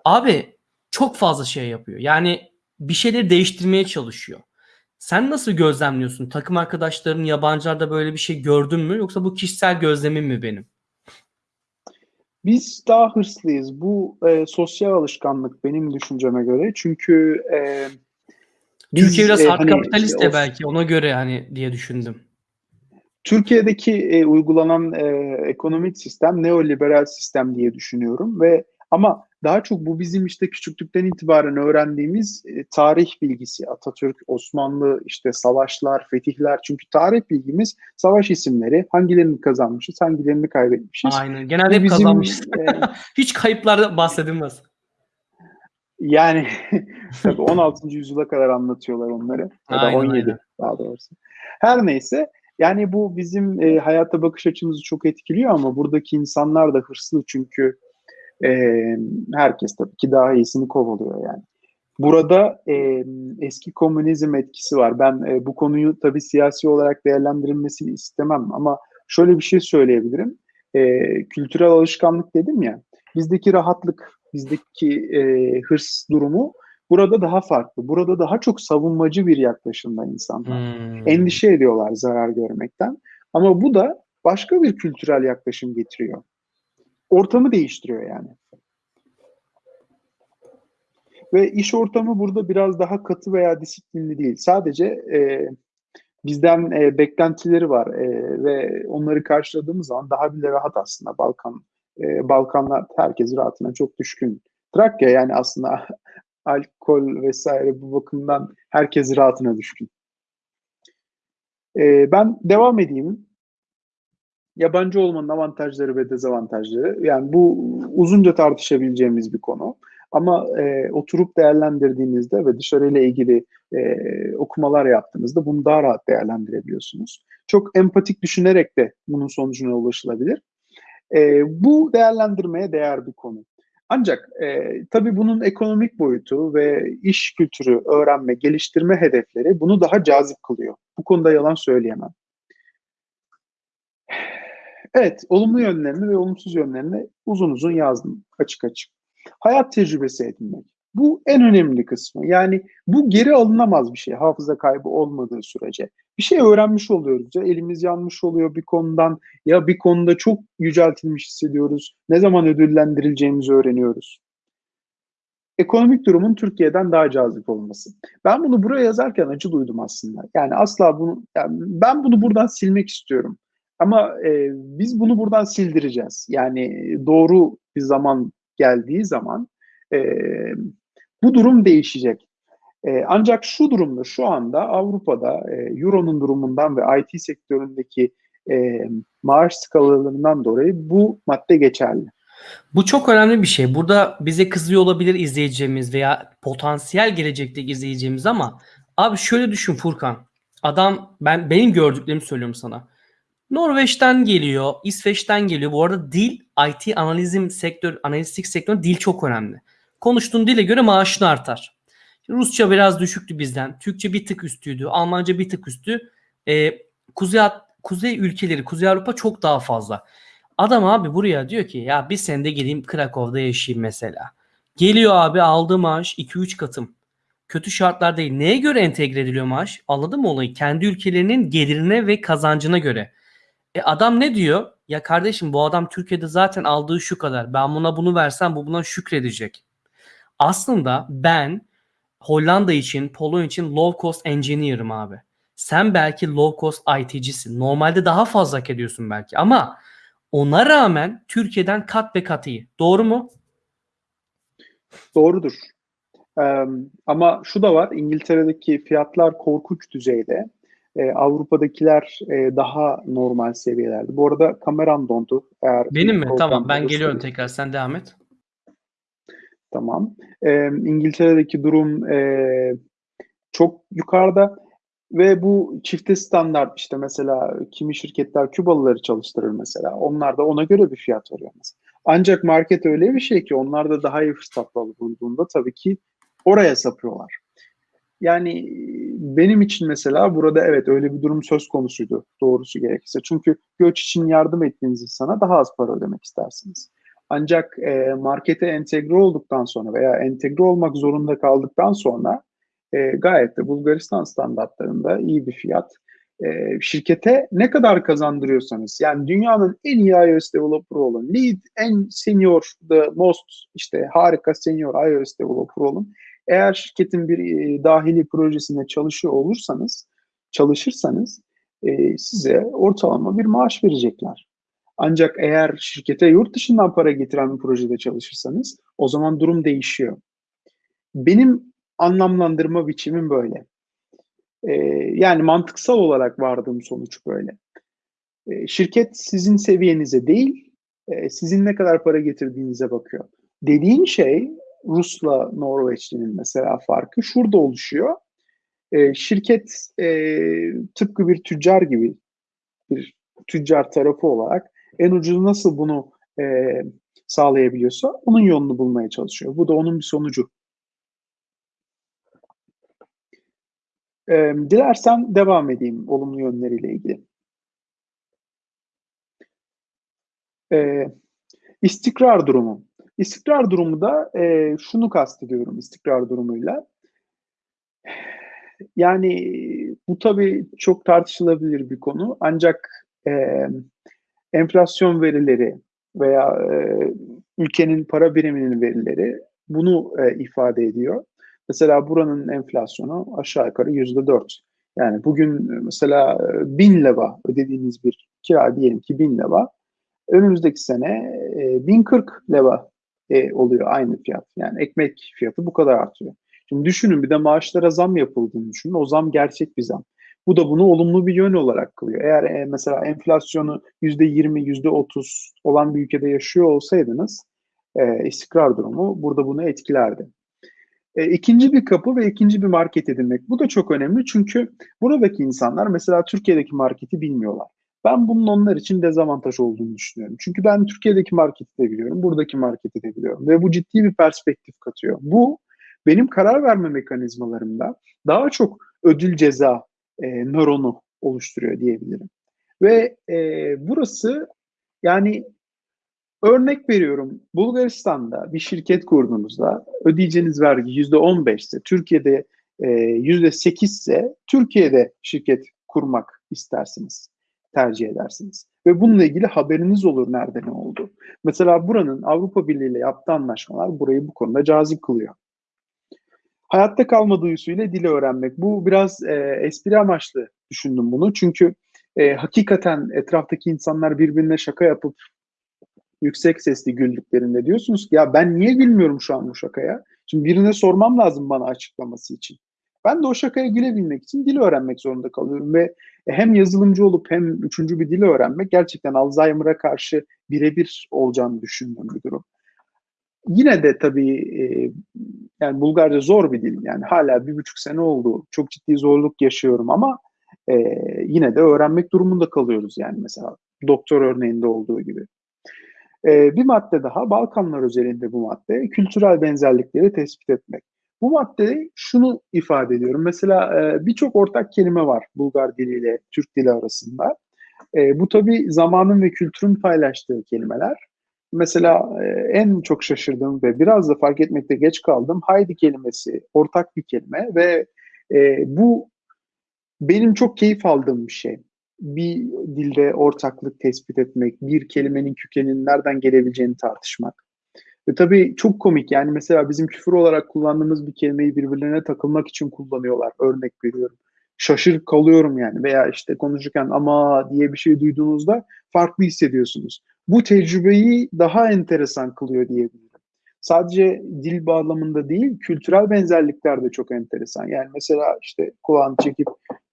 Abi çok fazla şey yapıyor. Yani bir şeyleri değiştirmeye çalışıyor. Sen nasıl gözlemliyorsun? Takım arkadaşların yabancılarda böyle bir şey gördün mü? Yoksa bu kişisel gözlemim mi benim? Biz daha hırslıyız. Bu e, sosyal alışkanlık benim düşünceme göre. Çünkü e, biz, Türkiye biraz e, hard hani, kapitalist de belki ona göre hani diye düşündüm. Türkiye'deki e, uygulanan e, ekonomik sistem neoliberal sistem diye düşünüyorum ve ama daha çok bu bizim işte küçüklükten itibaren öğrendiğimiz e, tarih bilgisi. Atatürk, Osmanlı, işte savaşlar, fetihler. Çünkü tarih bilgimiz savaş isimleri. Hangilerini kazanmışız, hangilerini kaybetmişiz. Aynen. Genelde hep kazanmışız. E, Hiç kayıplarda bahsedilmez. Yani tabii 16. yüzyıla kadar anlatıyorlar onları. Ya da 17 aynen. daha doğrusu. Her neyse yani bu bizim e, hayata bakış açımızı çok etkiliyor ama buradaki insanlar da hırslı çünkü e, herkes tabii ki daha iyisini kovalıyor yani. Burada e, eski komünizm etkisi var. Ben e, bu konuyu tabii siyasi olarak değerlendirilmesini istemem ama şöyle bir şey söyleyebilirim. E, kültürel alışkanlık dedim ya, bizdeki rahatlık, bizdeki e, hırs durumu burada daha farklı. Burada daha çok savunmacı bir yaklaşımda insanlar. Hmm. Endişe ediyorlar zarar görmekten. Ama bu da başka bir kültürel yaklaşım getiriyor ortamı değiştiriyor yani. Ve iş ortamı burada biraz daha katı veya disiplinli değil. Sadece e, bizden e, beklentileri var e, ve onları karşıladığımız zaman daha bile rahat aslında Balkan. E, Balkanlar herkes rahatına çok düşkün. Trakya yani aslında alkol vesaire bu bakımdan herkes rahatına düşkün. E, ben devam edeyim yabancı olmanın avantajları ve dezavantajları. Yani bu uzunca tartışabileceğimiz bir konu. Ama e, oturup değerlendirdiğinizde ve dışarıyla ilgili e, okumalar yaptığınızda bunu daha rahat değerlendirebiliyorsunuz. Çok empatik düşünerek de bunun sonucuna ulaşılabilir. E, bu değerlendirmeye değer bir konu. Ancak e, tabii bunun ekonomik boyutu ve iş kültürü, öğrenme, geliştirme hedefleri bunu daha cazip kılıyor. Bu konuda yalan söyleyemem. Evet, olumlu yönlerini ve olumsuz yönlerini uzun uzun yazdım açık açık. Hayat tecrübesi edinmek. Bu en önemli kısmı. Yani bu geri alınamaz bir şey hafıza kaybı olmadığı sürece. Bir şey öğrenmiş oluyoruz. Ya elimiz yanmış oluyor bir konudan ya bir konuda çok yüceltilmiş hissediyoruz. Ne zaman ödüllendirileceğimizi öğreniyoruz. Ekonomik durumun Türkiye'den daha cazip olması. Ben bunu buraya yazarken acı duydum aslında. Yani asla bunu yani ben bunu buradan silmek istiyorum. Ama e, biz bunu buradan sildireceğiz. Yani doğru bir zaman geldiği zaman e, bu durum değişecek. E, ancak şu durumda şu anda Avrupa'da e, Euro'nun durumundan ve IT sektöründeki e, maaş skalalarından dolayı bu madde geçerli. Bu çok önemli bir şey. Burada bize kızıyor olabilir izleyeceğimiz veya potansiyel gelecekteki izleyeceğimiz ama abi şöyle düşün Furkan. Adam ben benim gördüklerimi söylüyorum sana. Norveç'ten geliyor, İsveç'ten geliyor. Bu arada dil, IT analizim sektör, analistik sektör dil çok önemli. Konuştuğun dile göre maaşın artar. Rusça biraz düşüktü bizden. Türkçe bir tık üstüydü. Almanca bir tık üstü. Ee, Kuzey, Kuzey ülkeleri, Kuzey Avrupa çok daha fazla. Adam abi buraya diyor ki ya bir senede geleyim Krakow'da yaşayayım mesela. Geliyor abi aldığı maaş 2-3 katım. Kötü şartlar değil. Neye göre entegre ediliyor maaş? Anladın mı olayı? Kendi ülkelerinin gelirine ve kazancına göre. E adam ne diyor? Ya kardeşim bu adam Türkiye'de zaten aldığı şu kadar. Ben buna bunu versem bu buna şükredecek. Aslında ben Hollanda için, Polonya için low cost engineer'ım abi. Sen belki low cost IT'cisin. Normalde daha fazla hak ediyorsun belki ama ona rağmen Türkiye'den kat ve kat iyi. Doğru mu? Doğrudur. Ee, ama şu da var. İngiltere'deki fiyatlar korkunç düzeyde. E, Avrupa'dakiler e, daha normal seviyelerde. Bu arada kameram dondu. Eğer Benim mi? Tamam ben geliyorum tekrar. Sen devam et. Tamam. E, İngiltere'deki durum e, çok yukarıda ve bu çifte standart işte mesela kimi şirketler Kübalıları çalıştırır mesela. Onlar da ona göre bir fiyat veriyor mesela. Ancak market öyle bir şey ki onlar da daha iyi fırsatlar bulduğunda tabii ki oraya sapıyorlar. Yani benim için mesela burada evet öyle bir durum söz konusuydu doğrusu gerekirse. Çünkü göç için yardım ettiğiniz insana daha az para ödemek istersiniz. Ancak e, markete entegre olduktan sonra veya entegre olmak zorunda kaldıktan sonra e, gayet de Bulgaristan standartlarında iyi bir fiyat e, şirkete ne kadar kazandırıyorsanız yani dünyanın en iyi iOS developer olun, lead en senior, the most işte harika senior iOS developer olun. Eğer şirketin bir e, dahili projesinde çalışıyor olursanız, çalışırsanız e, size ortalama bir maaş verecekler. Ancak eğer şirkete yurt dışından para getiren bir projede çalışırsanız o zaman durum değişiyor. Benim anlamlandırma biçimim böyle. Ee, yani mantıksal olarak vardığım sonuç böyle. Ee, şirket sizin seviyenize değil, e, sizin ne kadar para getirdiğinize bakıyor. Dediğin şey Rus'la Norveçli'nin mesela farkı şurada oluşuyor. Ee, şirket e, tıpkı bir tüccar gibi bir tüccar tarafı olarak en ucuz nasıl bunu e, sağlayabiliyorsa onun yolunu bulmaya çalışıyor. Bu da onun bir sonucu. E, dilersen devam edeyim olumlu yönleriyle ilgili. E, istikrar durumu. İstikrar durumu da e, şunu kastediyorum istikrar durumuyla. Yani bu tabii çok tartışılabilir bir konu. Ancak e, enflasyon verileri veya e, ülkenin para biriminin verileri bunu e, ifade ediyor. Mesela buranın enflasyonu aşağı yukarı yüzde dört. Yani bugün mesela e, bin leva ödediğiniz bir kira diyelim ki bin leva. Önümüzdeki sene e, 1040 leva e, oluyor aynı fiyat. Yani ekmek fiyatı bu kadar artıyor. Şimdi düşünün bir de maaşlara zam yapıldığını düşünün. O zam gerçek bir zam. Bu da bunu olumlu bir yön olarak kılıyor. Eğer e, mesela enflasyonu %20, %30 olan bir ülkede yaşıyor olsaydınız e, istikrar durumu burada bunu etkilerdi. E, ikinci bir kapı ve ikinci bir market edinmek. Bu da çok önemli çünkü buradaki insanlar mesela Türkiye'deki marketi bilmiyorlar. Ben bunun onlar için dezavantaj olduğunu düşünüyorum. Çünkü ben Türkiye'deki marketi de biliyorum, buradaki marketi de biliyorum ve bu ciddi bir perspektif katıyor. Bu benim karar verme mekanizmalarımda daha çok ödül ceza e, nöronu oluşturuyor diyebilirim. Ve e, burası yani örnek veriyorum Bulgaristan'da bir şirket kurduğunuzda ödeyeceğiniz vergi yüzde on ise Türkiye'de e, yüzde sekiz ise Türkiye'de şirket kurmak istersiniz, tercih edersiniz. Ve bununla ilgili haberiniz olur nerede ne oldu. Mesela buranın Avrupa Birliği ile yaptığı anlaşmalar burayı bu konuda cazip kılıyor. Hayatta kalma duyusuyla dili öğrenmek. Bu biraz e, espri amaçlı düşündüm bunu. Çünkü e, hakikaten etraftaki insanlar birbirine şaka yapıp yüksek sesli güldüklerinde diyorsunuz ki ya ben niye gülmüyorum şu an bu şakaya? Şimdi birine sormam lazım bana açıklaması için. Ben de o şakaya gülebilmek için dil öğrenmek zorunda kalıyorum ve hem yazılımcı olup hem üçüncü bir dil öğrenmek gerçekten Alzheimer'a karşı birebir olacağını düşündüğüm bir durum. Yine de tabii e, yani Bulgarca zor bir dil. Yani hala bir buçuk sene oldu. Çok ciddi zorluk yaşıyorum ama e, yine de öğrenmek durumunda kalıyoruz yani mesela doktor örneğinde olduğu gibi. E, bir madde daha Balkanlar özelinde bu madde kültürel benzerlikleri tespit etmek. Bu madde şunu ifade ediyorum. Mesela e, birçok ortak kelime var Bulgar diliyle Türk dili arasında. E, bu tabii zamanın ve kültürün paylaştığı kelimeler mesela e, en çok şaşırdığım ve biraz da fark etmekte geç kaldım haydi kelimesi ortak bir kelime ve bu benim çok keyif aldığım bir şey. Bir dilde ortaklık tespit etmek, bir kelimenin kökeninin nereden gelebileceğini tartışmak. Ve tabii çok komik yani mesela bizim küfür olarak kullandığımız bir kelimeyi birbirlerine takılmak için kullanıyorlar. Örnek veriyorum. Şaşır kalıyorum yani veya işte konuşurken ama diye bir şey duyduğunuzda farklı hissediyorsunuz bu tecrübeyi daha enteresan kılıyor diyebilirim. Sadece dil bağlamında değil, kültürel benzerlikler de çok enteresan. Yani mesela işte kulağını çekip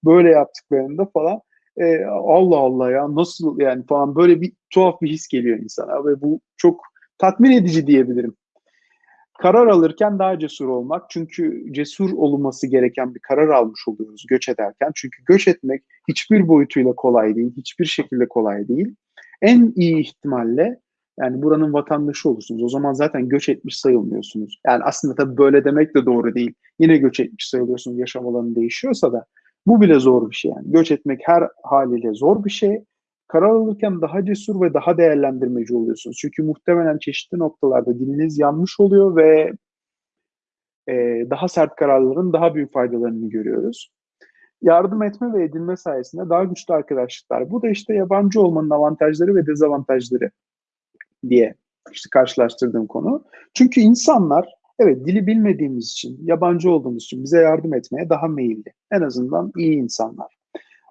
böyle yaptıklarında falan e, Allah Allah ya nasıl yani falan böyle bir tuhaf bir his geliyor insana ve bu çok tatmin edici diyebilirim. Karar alırken daha cesur olmak çünkü cesur olunması gereken bir karar almış oluyoruz göç ederken. Çünkü göç etmek hiçbir boyutuyla kolay değil, hiçbir şekilde kolay değil. En iyi ihtimalle yani buranın vatandaşı olursunuz. O zaman zaten göç etmiş sayılmıyorsunuz. Yani aslında tabii böyle demek de doğru değil. Yine göç etmiş sayılıyorsunuz yaşam alanı değişiyorsa da. Bu bile zor bir şey yani. Göç etmek her haliyle zor bir şey. Karar alırken daha cesur ve daha değerlendirmeci oluyorsunuz. Çünkü muhtemelen çeşitli noktalarda diliniz yanlış oluyor ve e, daha sert kararların daha büyük faydalarını görüyoruz. yardım etme ve edilme sayesinde daha güçlü arkadaşlıklar. Bu da işte yabancı olmanın avantajları ve dezavantajları diye işte karşılaştırdığım konu. Çünkü insanlar evet dili bilmediğimiz için, yabancı olduğumuz için bize yardım etmeye daha meyilli. En azından iyi insanlar.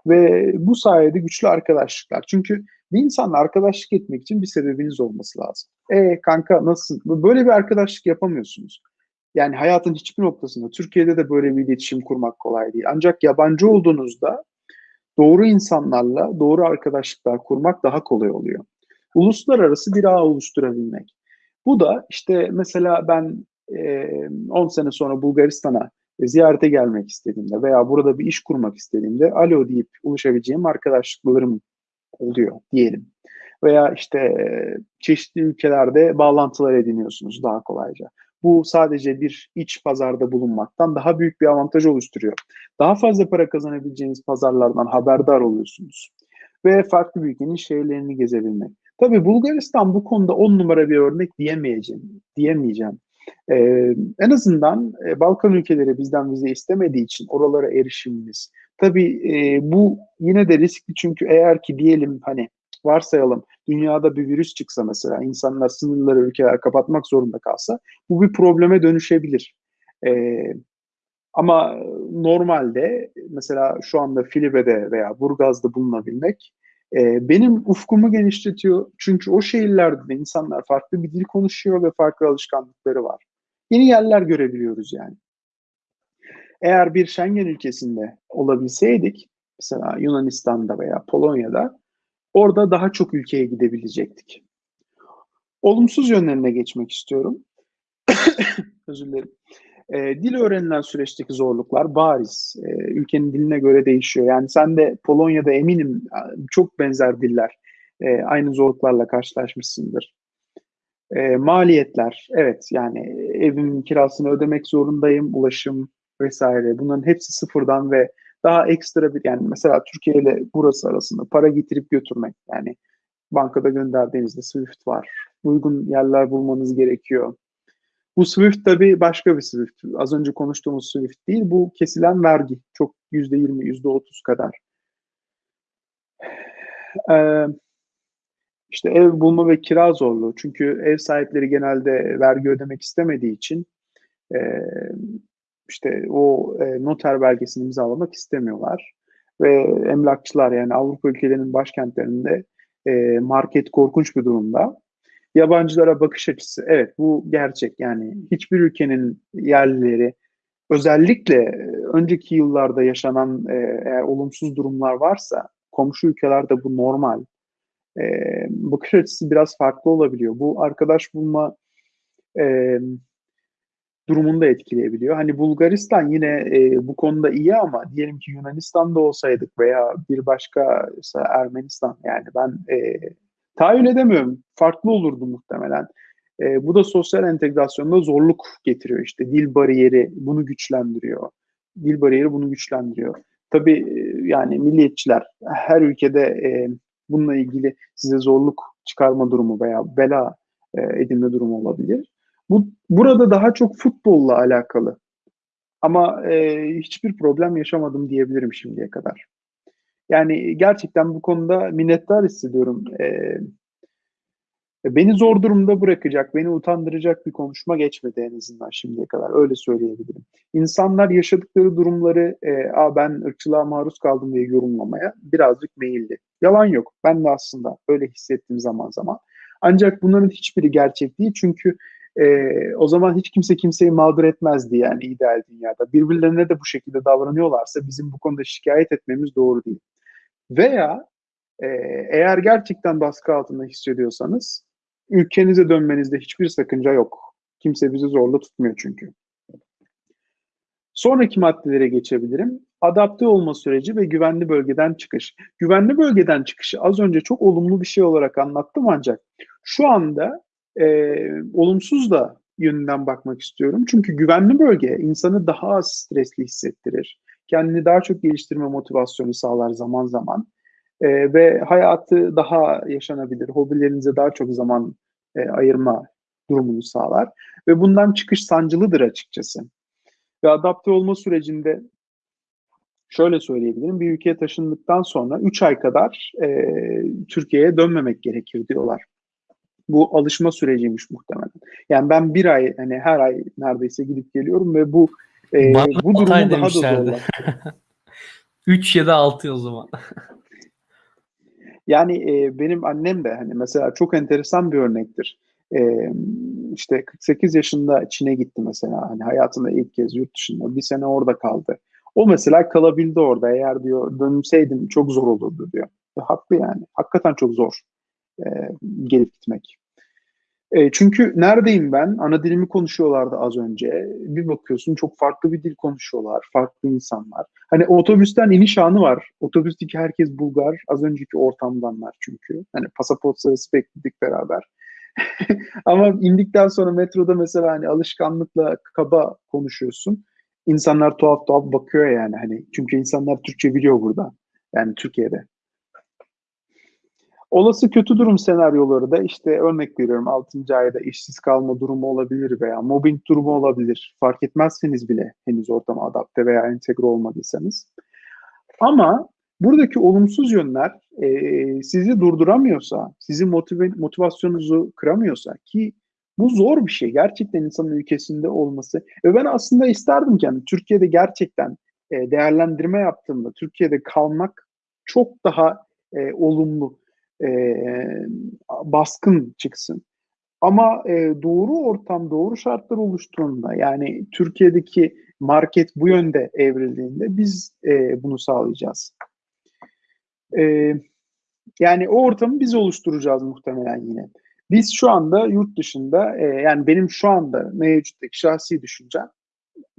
Ve bu sayede güçlü arkadaşlıklar. Çünkü bir insanla arkadaşlık etmek için bir sebebiniz olması lazım. E kanka nasılsın? Böyle bir arkadaşlık yapamıyorsunuz. Yani hayatın hiçbir noktasında, Türkiye'de de böyle bir iletişim kurmak kolay değil. Ancak yabancı olduğunuzda doğru insanlarla doğru arkadaşlıklar kurmak daha kolay oluyor. Uluslararası bir ağ oluşturabilmek. Bu da işte mesela ben 10 sene sonra Bulgaristan'a ziyarete gelmek istediğimde veya burada bir iş kurmak istediğimde alo deyip ulaşabileceğim arkadaşlıklarım oluyor diyelim. Veya işte çeşitli ülkelerde bağlantılar ediniyorsunuz daha kolayca. Bu sadece bir iç pazarda bulunmaktan daha büyük bir avantaj oluşturuyor. Daha fazla para kazanabileceğiniz pazarlardan haberdar oluyorsunuz. Ve farklı bir ülkenin şehirlerini gezebilmek. Tabii Bulgaristan bu konuda on numara bir örnek diyemeyeceğim. diyemeyeceğim. Ee, en azından e, Balkan ülkeleri bizden vize istemediği için oralara erişimimiz. Tabii e, bu yine de riskli çünkü eğer ki diyelim hani varsayalım dünyada bir virüs çıksa mesela insanlar sınırları ülkeler kapatmak zorunda kalsa bu bir probleme dönüşebilir. Ee, ama normalde mesela şu anda Filibe'de veya Burgaz'da bulunabilmek e, benim ufkumu genişletiyor. Çünkü o şehirlerde de insanlar farklı bir dil konuşuyor ve farklı alışkanlıkları var. Yeni yerler görebiliyoruz yani. Eğer bir Schengen ülkesinde olabilseydik, mesela Yunanistan'da veya Polonya'da, orada daha çok ülkeye gidebilecektik. Olumsuz yönlerine geçmek istiyorum. Özür dilerim. E, dil öğrenilen süreçteki zorluklar bariz. E, ülkenin diline göre değişiyor. Yani sen de Polonya'da eminim çok benzer diller. E, aynı zorluklarla karşılaşmışsındır. E, maliyetler, evet yani evimin kirasını ödemek zorundayım, ulaşım vesaire. Bunların hepsi sıfırdan ve daha ekstra bir yani mesela Türkiye ile burası arasında para getirip götürmek yani bankada gönderdiğinizde Swift var. Uygun yerler bulmanız gerekiyor. Bu Swift tabii başka bir Swift. Az önce konuştuğumuz Swift değil. Bu kesilen vergi. Çok %20, %30 kadar. Ee, işte ev bulma ve kira zorluğu. Çünkü ev sahipleri genelde vergi ödemek istemediği için e, işte o e, noter belgesini imzalamak istemiyorlar. Ve emlakçılar yani Avrupa ülkelerinin başkentlerinde e, market korkunç bir durumda. Yabancılara bakış açısı evet bu gerçek yani hiçbir ülkenin yerlileri özellikle önceki yıllarda yaşanan e, eğer olumsuz durumlar varsa komşu ülkelerde bu normal. E, bakış açısı biraz farklı olabiliyor. Bu arkadaş bulma e, durumunu etkileyebiliyor. Hani Bulgaristan yine e, bu konuda iyi ama diyelim ki Yunanistan'da olsaydık veya bir başka mesela Ermenistan yani ben e, tahayyül edemiyorum. Farklı olurdu muhtemelen. E, bu da sosyal entegrasyonda zorluk getiriyor işte. Dil bariyeri bunu güçlendiriyor. Dil bariyeri bunu güçlendiriyor. Tabii e, yani milliyetçiler her ülkede e, bununla ilgili size zorluk çıkarma durumu veya bela e, edinme durumu olabilir. Bu burada daha çok futbolla alakalı. Ama e, hiçbir problem yaşamadım diyebilirim şimdiye kadar. Yani gerçekten bu konuda minnettar hissediyorum. E, beni zor durumda bırakacak, beni utandıracak bir konuşma geçmedi en azından şimdiye kadar. Öyle söyleyebilirim. İnsanlar yaşadıkları durumları e, Aa, ben ırkçılığa maruz kaldım diye yorumlamaya birazcık meyilli. Yalan yok. Ben de aslında öyle hissettim zaman zaman. Ancak bunların hiçbiri gerçek değil. Çünkü e, o zaman hiç kimse kimseyi mağdur etmezdi yani ideal dünyada. Birbirlerine de bu şekilde davranıyorlarsa bizim bu konuda şikayet etmemiz doğru değil. Veya e, eğer gerçekten baskı altında hissediyorsanız ülkenize dönmenizde hiçbir sakınca yok. Kimse bizi zorla tutmuyor çünkü. Sonraki maddelere geçebilirim. Adapte olma süreci ve güvenli bölgeden çıkış. Güvenli bölgeden çıkışı az önce çok olumlu bir şey olarak anlattım ancak şu anda e, olumsuz da yönünden bakmak istiyorum. Çünkü güvenli bölge insanı daha az stresli hissettirir. Kendini daha çok geliştirme motivasyonu sağlar zaman zaman. E, ve hayatı daha yaşanabilir, hobilerinize daha çok zaman e, ayırma durumunu sağlar. Ve bundan çıkış sancılıdır açıkçası. Ve adapte olma sürecinde şöyle söyleyebilirim. Bir ülkeye taşındıktan sonra 3 ay kadar e, Türkiye'ye dönmemek gerekir diyorlar. Bu alışma süreciymiş muhtemelen. Yani ben bir ay hani her ay neredeyse gidip geliyorum ve bu e, bu durumu daha da zorlaştırıyor. 3 ya da 6 o zaman. Yani e, benim annem de hani mesela çok enteresan bir örnektir. E, işte 48 yaşında Çin'e gitti mesela. Hani hayatında ilk kez yurt dışında bir sene orada kaldı. O mesela kalabildi orada. Eğer diyor dönseydim çok zor olurdu diyor. Ve haklı yani. Hakikaten çok zor e, gelip gitmek. E, çünkü neredeyim ben? Ana dilimi konuşuyorlardı az önce. Bir bakıyorsun çok farklı bir dil konuşuyorlar. Farklı insanlar. Hani otobüsten iniş anı var. Otobüsteki herkes Bulgar. Az önceki ortamdanlar çünkü. Hani pasaport sırası bekledik beraber. Ama indikten sonra metroda mesela hani alışkanlıkla kaba konuşuyorsun. İnsanlar tuhaf tuhaf bakıyor yani hani. Çünkü insanlar Türkçe biliyor burada. Yani Türkiye'de. Olası kötü durum senaryoları da işte örnek veriyorum 6. ayda işsiz kalma durumu olabilir veya mobbing durumu olabilir. Fark etmezseniz bile henüz ortama adapte veya entegre olmadıysanız. Ama buradaki olumsuz yönler e, sizi durduramıyorsa, sizin motive, motivasyonunuzu kıramıyorsa ki bu zor bir şey. Gerçekten insanın ülkesinde olması. Ve ben aslında isterdim ki yani Türkiye'de gerçekten e, değerlendirme yaptığımda Türkiye'de kalmak çok daha e, olumlu e, baskın çıksın. Ama e, doğru ortam, doğru şartlar oluştuğunda yani Türkiye'deki market bu yönde evrildiğinde biz e, bunu sağlayacağız. E, yani o ortamı biz oluşturacağız muhtemelen yine. Biz şu anda yurt dışında e, yani benim şu anda mevcuttaki şahsi düşüncem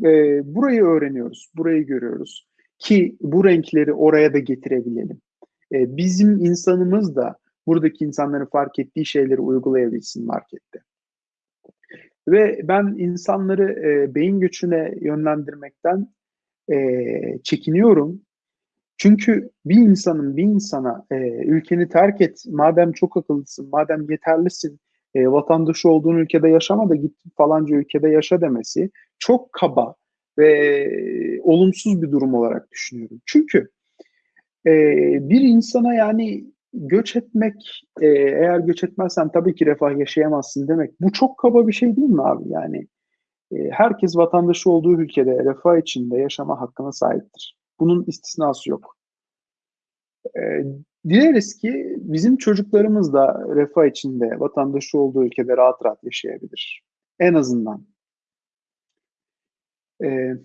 e, burayı öğreniyoruz, burayı görüyoruz ki bu renkleri oraya da getirebilelim e, bizim insanımız da buradaki insanların fark ettiği şeyleri uygulayabilsin markette. Ve ben insanları e, beyin göçüne yönlendirmekten e, çekiniyorum. Çünkü bir insanın bir insana e, ülkeni terk et, madem çok akıllısın, madem yeterlisin, e, vatandaşı olduğun ülkede yaşama da git falanca ülkede yaşa demesi çok kaba ve e, olumsuz bir durum olarak düşünüyorum. Çünkü e, bir insana yani göç etmek, e, eğer göç etmezsen tabii ki refah yaşayamazsın demek. Bu çok kaba bir şey değil mi abi? Yani e, herkes vatandaşı olduğu ülkede refah içinde yaşama hakkına sahiptir. Bunun istisnası yok. E, dileriz ki bizim çocuklarımız da refah içinde, vatandaşı olduğu ülkede rahat rahat yaşayabilir. En azından. Evet.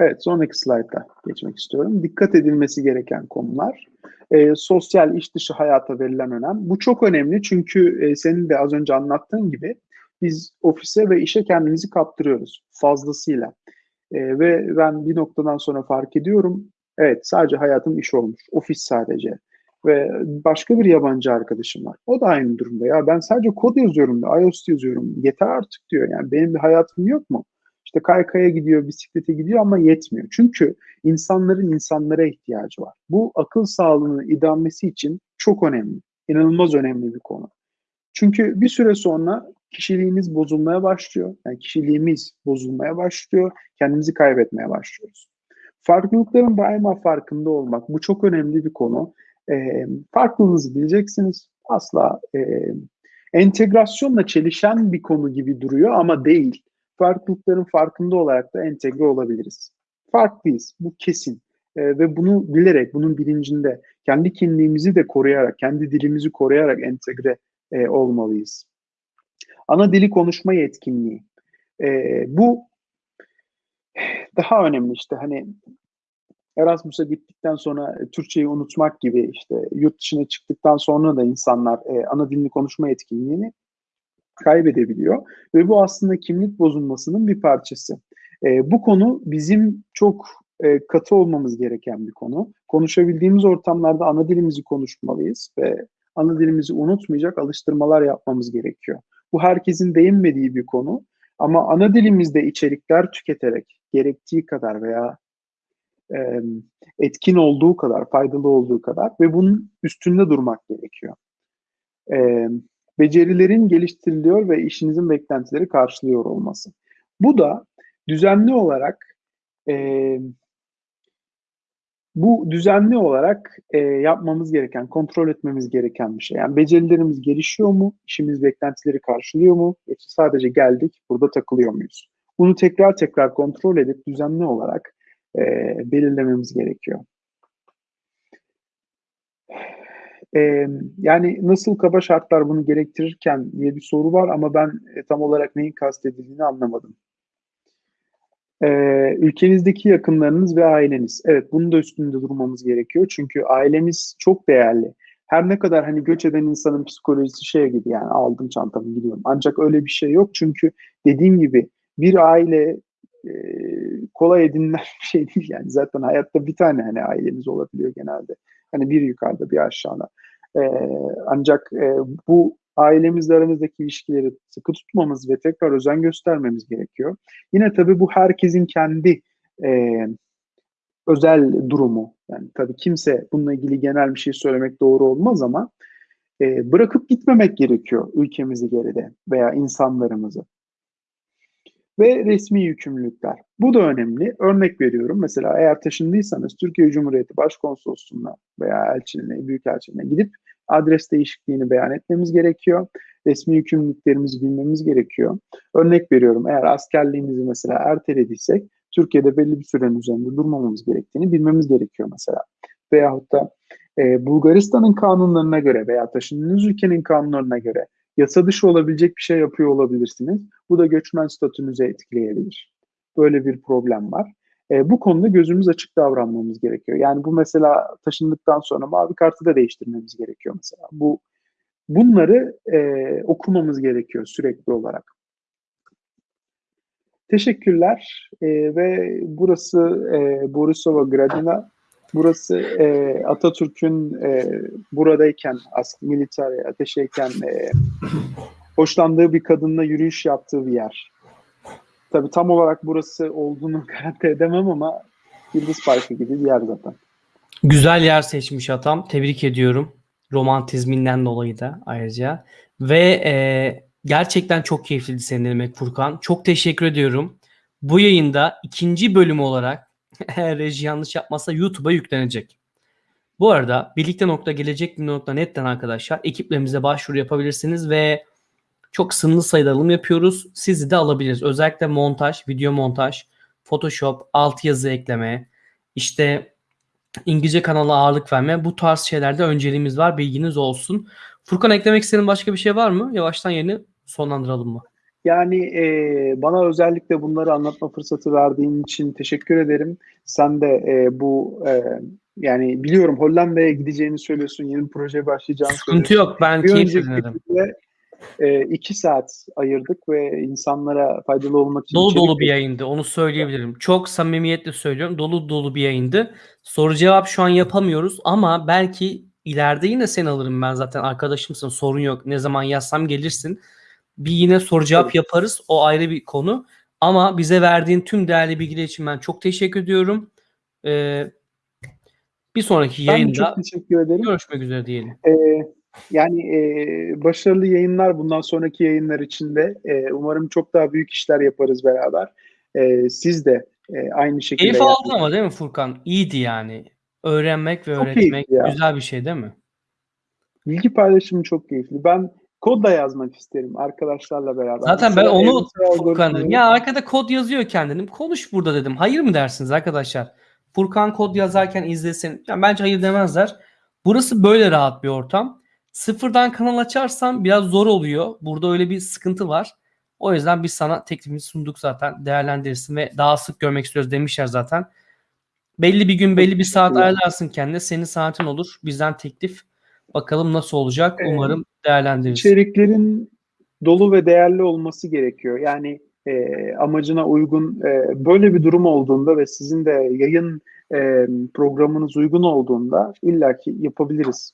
Evet, sonraki slayta geçmek istiyorum. Dikkat edilmesi gereken konular. E, sosyal iş dışı hayata verilen önem. Bu çok önemli çünkü e, senin de az önce anlattığın gibi biz ofise ve işe kendimizi kaptırıyoruz fazlasıyla. E, ve ben bir noktadan sonra fark ediyorum, evet sadece hayatım iş olmuş, ofis sadece. Ve başka bir yabancı arkadaşım var. O da aynı durumda. Ya ben sadece kod yazıyorum, iOS yazıyorum. Yeter artık diyor. Yani benim bir hayatım yok mu? İşte kaykaya gidiyor, bisiklete gidiyor ama yetmiyor. Çünkü insanların insanlara ihtiyacı var. Bu akıl sağlığının idamesi için çok önemli. İnanılmaz önemli bir konu. Çünkü bir süre sonra kişiliğimiz bozulmaya başlıyor. Yani kişiliğimiz bozulmaya başlıyor. Kendimizi kaybetmeye başlıyoruz. Farklılıkların daima farkında olmak. Bu çok önemli bir konu. E, farklılığınızı bileceksiniz. Asla e, entegrasyonla çelişen bir konu gibi duruyor ama değil farklılıkların farkında olarak da entegre olabiliriz. Farklıyız, bu kesin. E, ve bunu bilerek, bunun bilincinde kendi kimliğimizi de koruyarak, kendi dilimizi koruyarak entegre e, olmalıyız. Ana dili konuşma yetkinliği. E, bu daha önemli işte hani Erasmus'a gittikten sonra Türkçeyi unutmak gibi işte yurt dışına çıktıktan sonra da insanlar e, ana dilini konuşma yetkinliğini kaybedebiliyor ve bu aslında kimlik bozulmasının bir parçası. E, bu konu bizim çok e, katı olmamız gereken bir konu. Konuşabildiğimiz ortamlarda ana dilimizi konuşmalıyız ve ana dilimizi unutmayacak alıştırmalar yapmamız gerekiyor. Bu herkesin değinmediği bir konu ama ana dilimizde içerikler tüketerek gerektiği kadar veya e, etkin olduğu kadar, faydalı olduğu kadar ve bunun üstünde durmak gerekiyor. E, becerilerin geliştiriliyor ve işinizin beklentileri karşılıyor olması. Bu da düzenli olarak e, Bu düzenli olarak e, yapmamız gereken, kontrol etmemiz gereken bir şey. Yani becerilerimiz gelişiyor mu? İşimiz beklentileri karşılıyor mu? Yoksa sadece geldik, burada takılıyor muyuz? Bunu tekrar tekrar kontrol edip düzenli olarak e, belirlememiz gerekiyor. E, yani nasıl kaba şartlar bunu gerektirirken diye bir soru var ama ben e, tam olarak neyin kastedildiğini anlamadım. E, ülkenizdeki yakınlarınız ve aileniz. Evet bunun da üstünde durmamız gerekiyor. Çünkü ailemiz çok değerli. Her ne kadar hani göç eden insanın psikolojisi şey gibi yani aldım çantamı gidiyorum. Ancak öyle bir şey yok. Çünkü dediğim gibi bir aile kolay edinilen bir şey değil yani. Zaten hayatta bir tane hani aileniz olabiliyor genelde. Hani bir yukarıda bir aşağıda. E, ancak e, bu ailemizle aramızdaki ilişkileri sıkı tutmamız ve tekrar özen göstermemiz gerekiyor. Yine tabii bu herkesin kendi e, özel durumu. Yani tabii kimse bununla ilgili genel bir şey söylemek doğru olmaz ama e, bırakıp gitmemek gerekiyor ülkemizi geride veya insanlarımızı. Ve resmi yükümlülükler. Bu da önemli. Örnek veriyorum. Mesela eğer taşındıysanız Türkiye Cumhuriyeti Başkonsolosluğu'na veya elçiliğine, büyükelçiliğine gidip adres değişikliğini beyan etmemiz gerekiyor. Resmi yükümlülüklerimizi bilmemiz gerekiyor. Örnek veriyorum eğer askerliğimizi mesela ertelediysek Türkiye'de belli bir sürenin üzerinde durmamamız gerektiğini bilmemiz gerekiyor mesela. Veyahut da e, Bulgaristan'ın kanunlarına göre veya taşındığınız ülkenin kanunlarına göre yasa dışı olabilecek bir şey yapıyor olabilirsiniz. Bu da göçmen statünüze etkileyebilir. Böyle bir problem var. E, bu konuda gözümüz açık davranmamız gerekiyor. Yani bu mesela taşındıktan sonra mavi kartı da değiştirmemiz gerekiyor mesela. Bu bunları e, okumamız gerekiyor sürekli olarak. Teşekkürler e, ve burası e, Borisova Gradina. Burası e, Atatürk'ün e, buradayken, ask militer ateşeyken e, hoşlandığı bir kadınla yürüyüş yaptığı bir yer. Tabii tam olarak burası olduğunu garanti edemem ama Yıldız Parkı gibi bir yer zaten. Güzel yer seçmiş atam. Tebrik ediyorum. Romantizminden dolayı da ayrıca. Ve e, gerçekten çok keyifliydi seni dinlemek Furkan. Çok teşekkür ediyorum. Bu yayında ikinci bölüm olarak eğer reji yanlış yapmazsa YouTube'a yüklenecek. Bu arada birlikte.gelecek.net'ten arkadaşlar ekiplerimize başvuru yapabilirsiniz ve çok sınırlı sayıda alım yapıyoruz. Sizi de alabiliriz. Özellikle montaj, video montaj, Photoshop, altyazı ekleme, işte İngilizce kanala ağırlık verme bu tarz şeylerde önceliğimiz var. Bilginiz olsun. Furkan eklemek istediğin başka bir şey var mı? Yavaştan yeni sonlandıralım mı? Yani e, bana özellikle bunları anlatma fırsatı verdiğin için teşekkür ederim. Sen de e, bu e, yani biliyorum Hollanda'ya gideceğini söylüyorsun, yeni bir projeye başlayacağını Sıkıntı söylüyorsun. yok. Ben Bir keyif önceki dinledim. bölümde, e, iki saat ayırdık ve insanlara faydalı olmak için Dolu dolu bir yayındı. Onu söyleyebilirim. Çok samimiyetle söylüyorum. Dolu dolu bir yayındı. Soru cevap şu an yapamıyoruz ama belki ileride yine seni alırım ben zaten arkadaşımsın. Sorun yok. Ne zaman yazsam gelirsin. Bir yine soru cevap yaparız. O ayrı bir konu. Ama bize verdiğin tüm değerli bilgiler için ben çok teşekkür ediyorum. Ee, bir sonraki Ben yayında çok teşekkür ederim. görüşmek üzere diyelim. E, yani e, başarılı yayınlar bundan sonraki yayınlar için de e, umarım çok daha büyük işler yaparız beraber. E, siz de e, aynı şekilde Keyif aldın ama değil mi Furkan? İyiydi yani. Öğrenmek ve Çok öğretmek güzel bir şey değil mi? Bilgi paylaşımı çok keyifli. Ben kod da yazmak isterim arkadaşlarla beraber. Zaten ben Mesela onu evrimsel Furkan dedim. Ya arkada kod yazıyor kendinim. Konuş burada dedim. Hayır mı dersiniz arkadaşlar? Furkan kod yazarken izlesin. Ya bence hayır demezler. Burası böyle rahat bir ortam. Sıfırdan kanal açarsan biraz zor oluyor. Burada öyle bir sıkıntı var. O yüzden biz sana teklifimizi sunduk zaten. Değerlendirirsin ve daha sık görmek istiyoruz demişler zaten. Belli bir gün belli bir saat ayarlarsın kendine. Senin saatin olur. Bizden teklif. Bakalım nasıl olacak. Ee, Umarım değerlendiririz. İçeriklerin dolu ve değerli olması gerekiyor. Yani e, amacına uygun e, böyle bir durum olduğunda ve sizin de yayın e, programınız uygun olduğunda illaki yapabiliriz.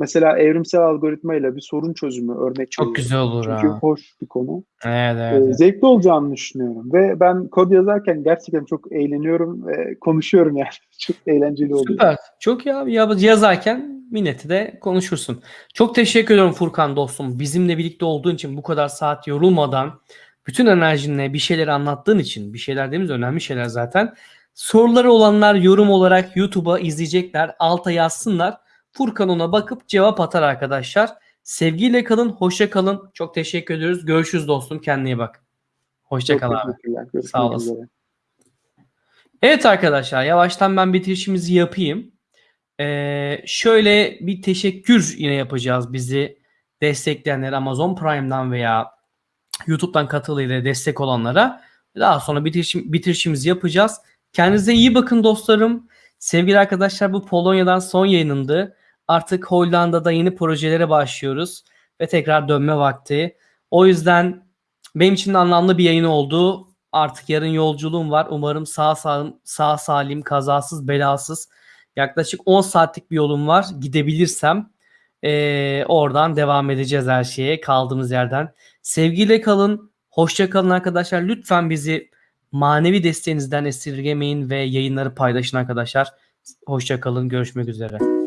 Mesela evrimsel algoritmayla bir sorun çözümü örnek Çok güzel olur Çünkü ha. hoş bir konu. Evet, Ee, evet. zevkli olacağını düşünüyorum ve ben kod yazarken gerçekten çok eğleniyorum ve konuşuyorum yani çok eğlenceli oluyor. Süper. Çok ya yaz- yazarken milleti de konuşursun. Çok teşekkür ediyorum Furkan dostum. Bizimle birlikte olduğun için bu kadar saat yorulmadan bütün enerjinle bir şeyleri anlattığın için bir şeyler dediğimiz önemli şeyler zaten. Soruları olanlar yorum olarak YouTube'a izleyecekler. Alta yazsınlar. Furkan ona bakıp cevap atar arkadaşlar. Sevgiyle kalın, hoşça kalın. Çok teşekkür ediyoruz. Görüşürüz dostum. Kendine iyi bak. Hoşça kal abi. Sağ olasın. üzere. Evet arkadaşlar yavaştan ben bitirişimizi yapayım. Ee, şöyle bir teşekkür yine yapacağız bizi destekleyenler Amazon Prime'dan veya YouTube'dan katılıyla destek olanlara. Daha sonra bitirişim, bitirişimizi yapacağız. Kendinize iyi bakın dostlarım. Sevgili arkadaşlar bu Polonya'dan son yayınımdı. Artık Hollanda'da yeni projelere başlıyoruz ve tekrar dönme vakti. O yüzden benim için de anlamlı bir yayın oldu. Artık yarın yolculuğum var. Umarım sağ salim, sağ salim, kazasız, belasız. Yaklaşık 10 saatlik bir yolum var. Gidebilirsem eee, oradan devam edeceğiz her şeye kaldığımız yerden. Sevgiyle kalın. Hoşça kalın arkadaşlar. Lütfen bizi manevi desteğinizden esirgemeyin ve yayınları paylaşın arkadaşlar. Hoşça kalın. Görüşmek üzere.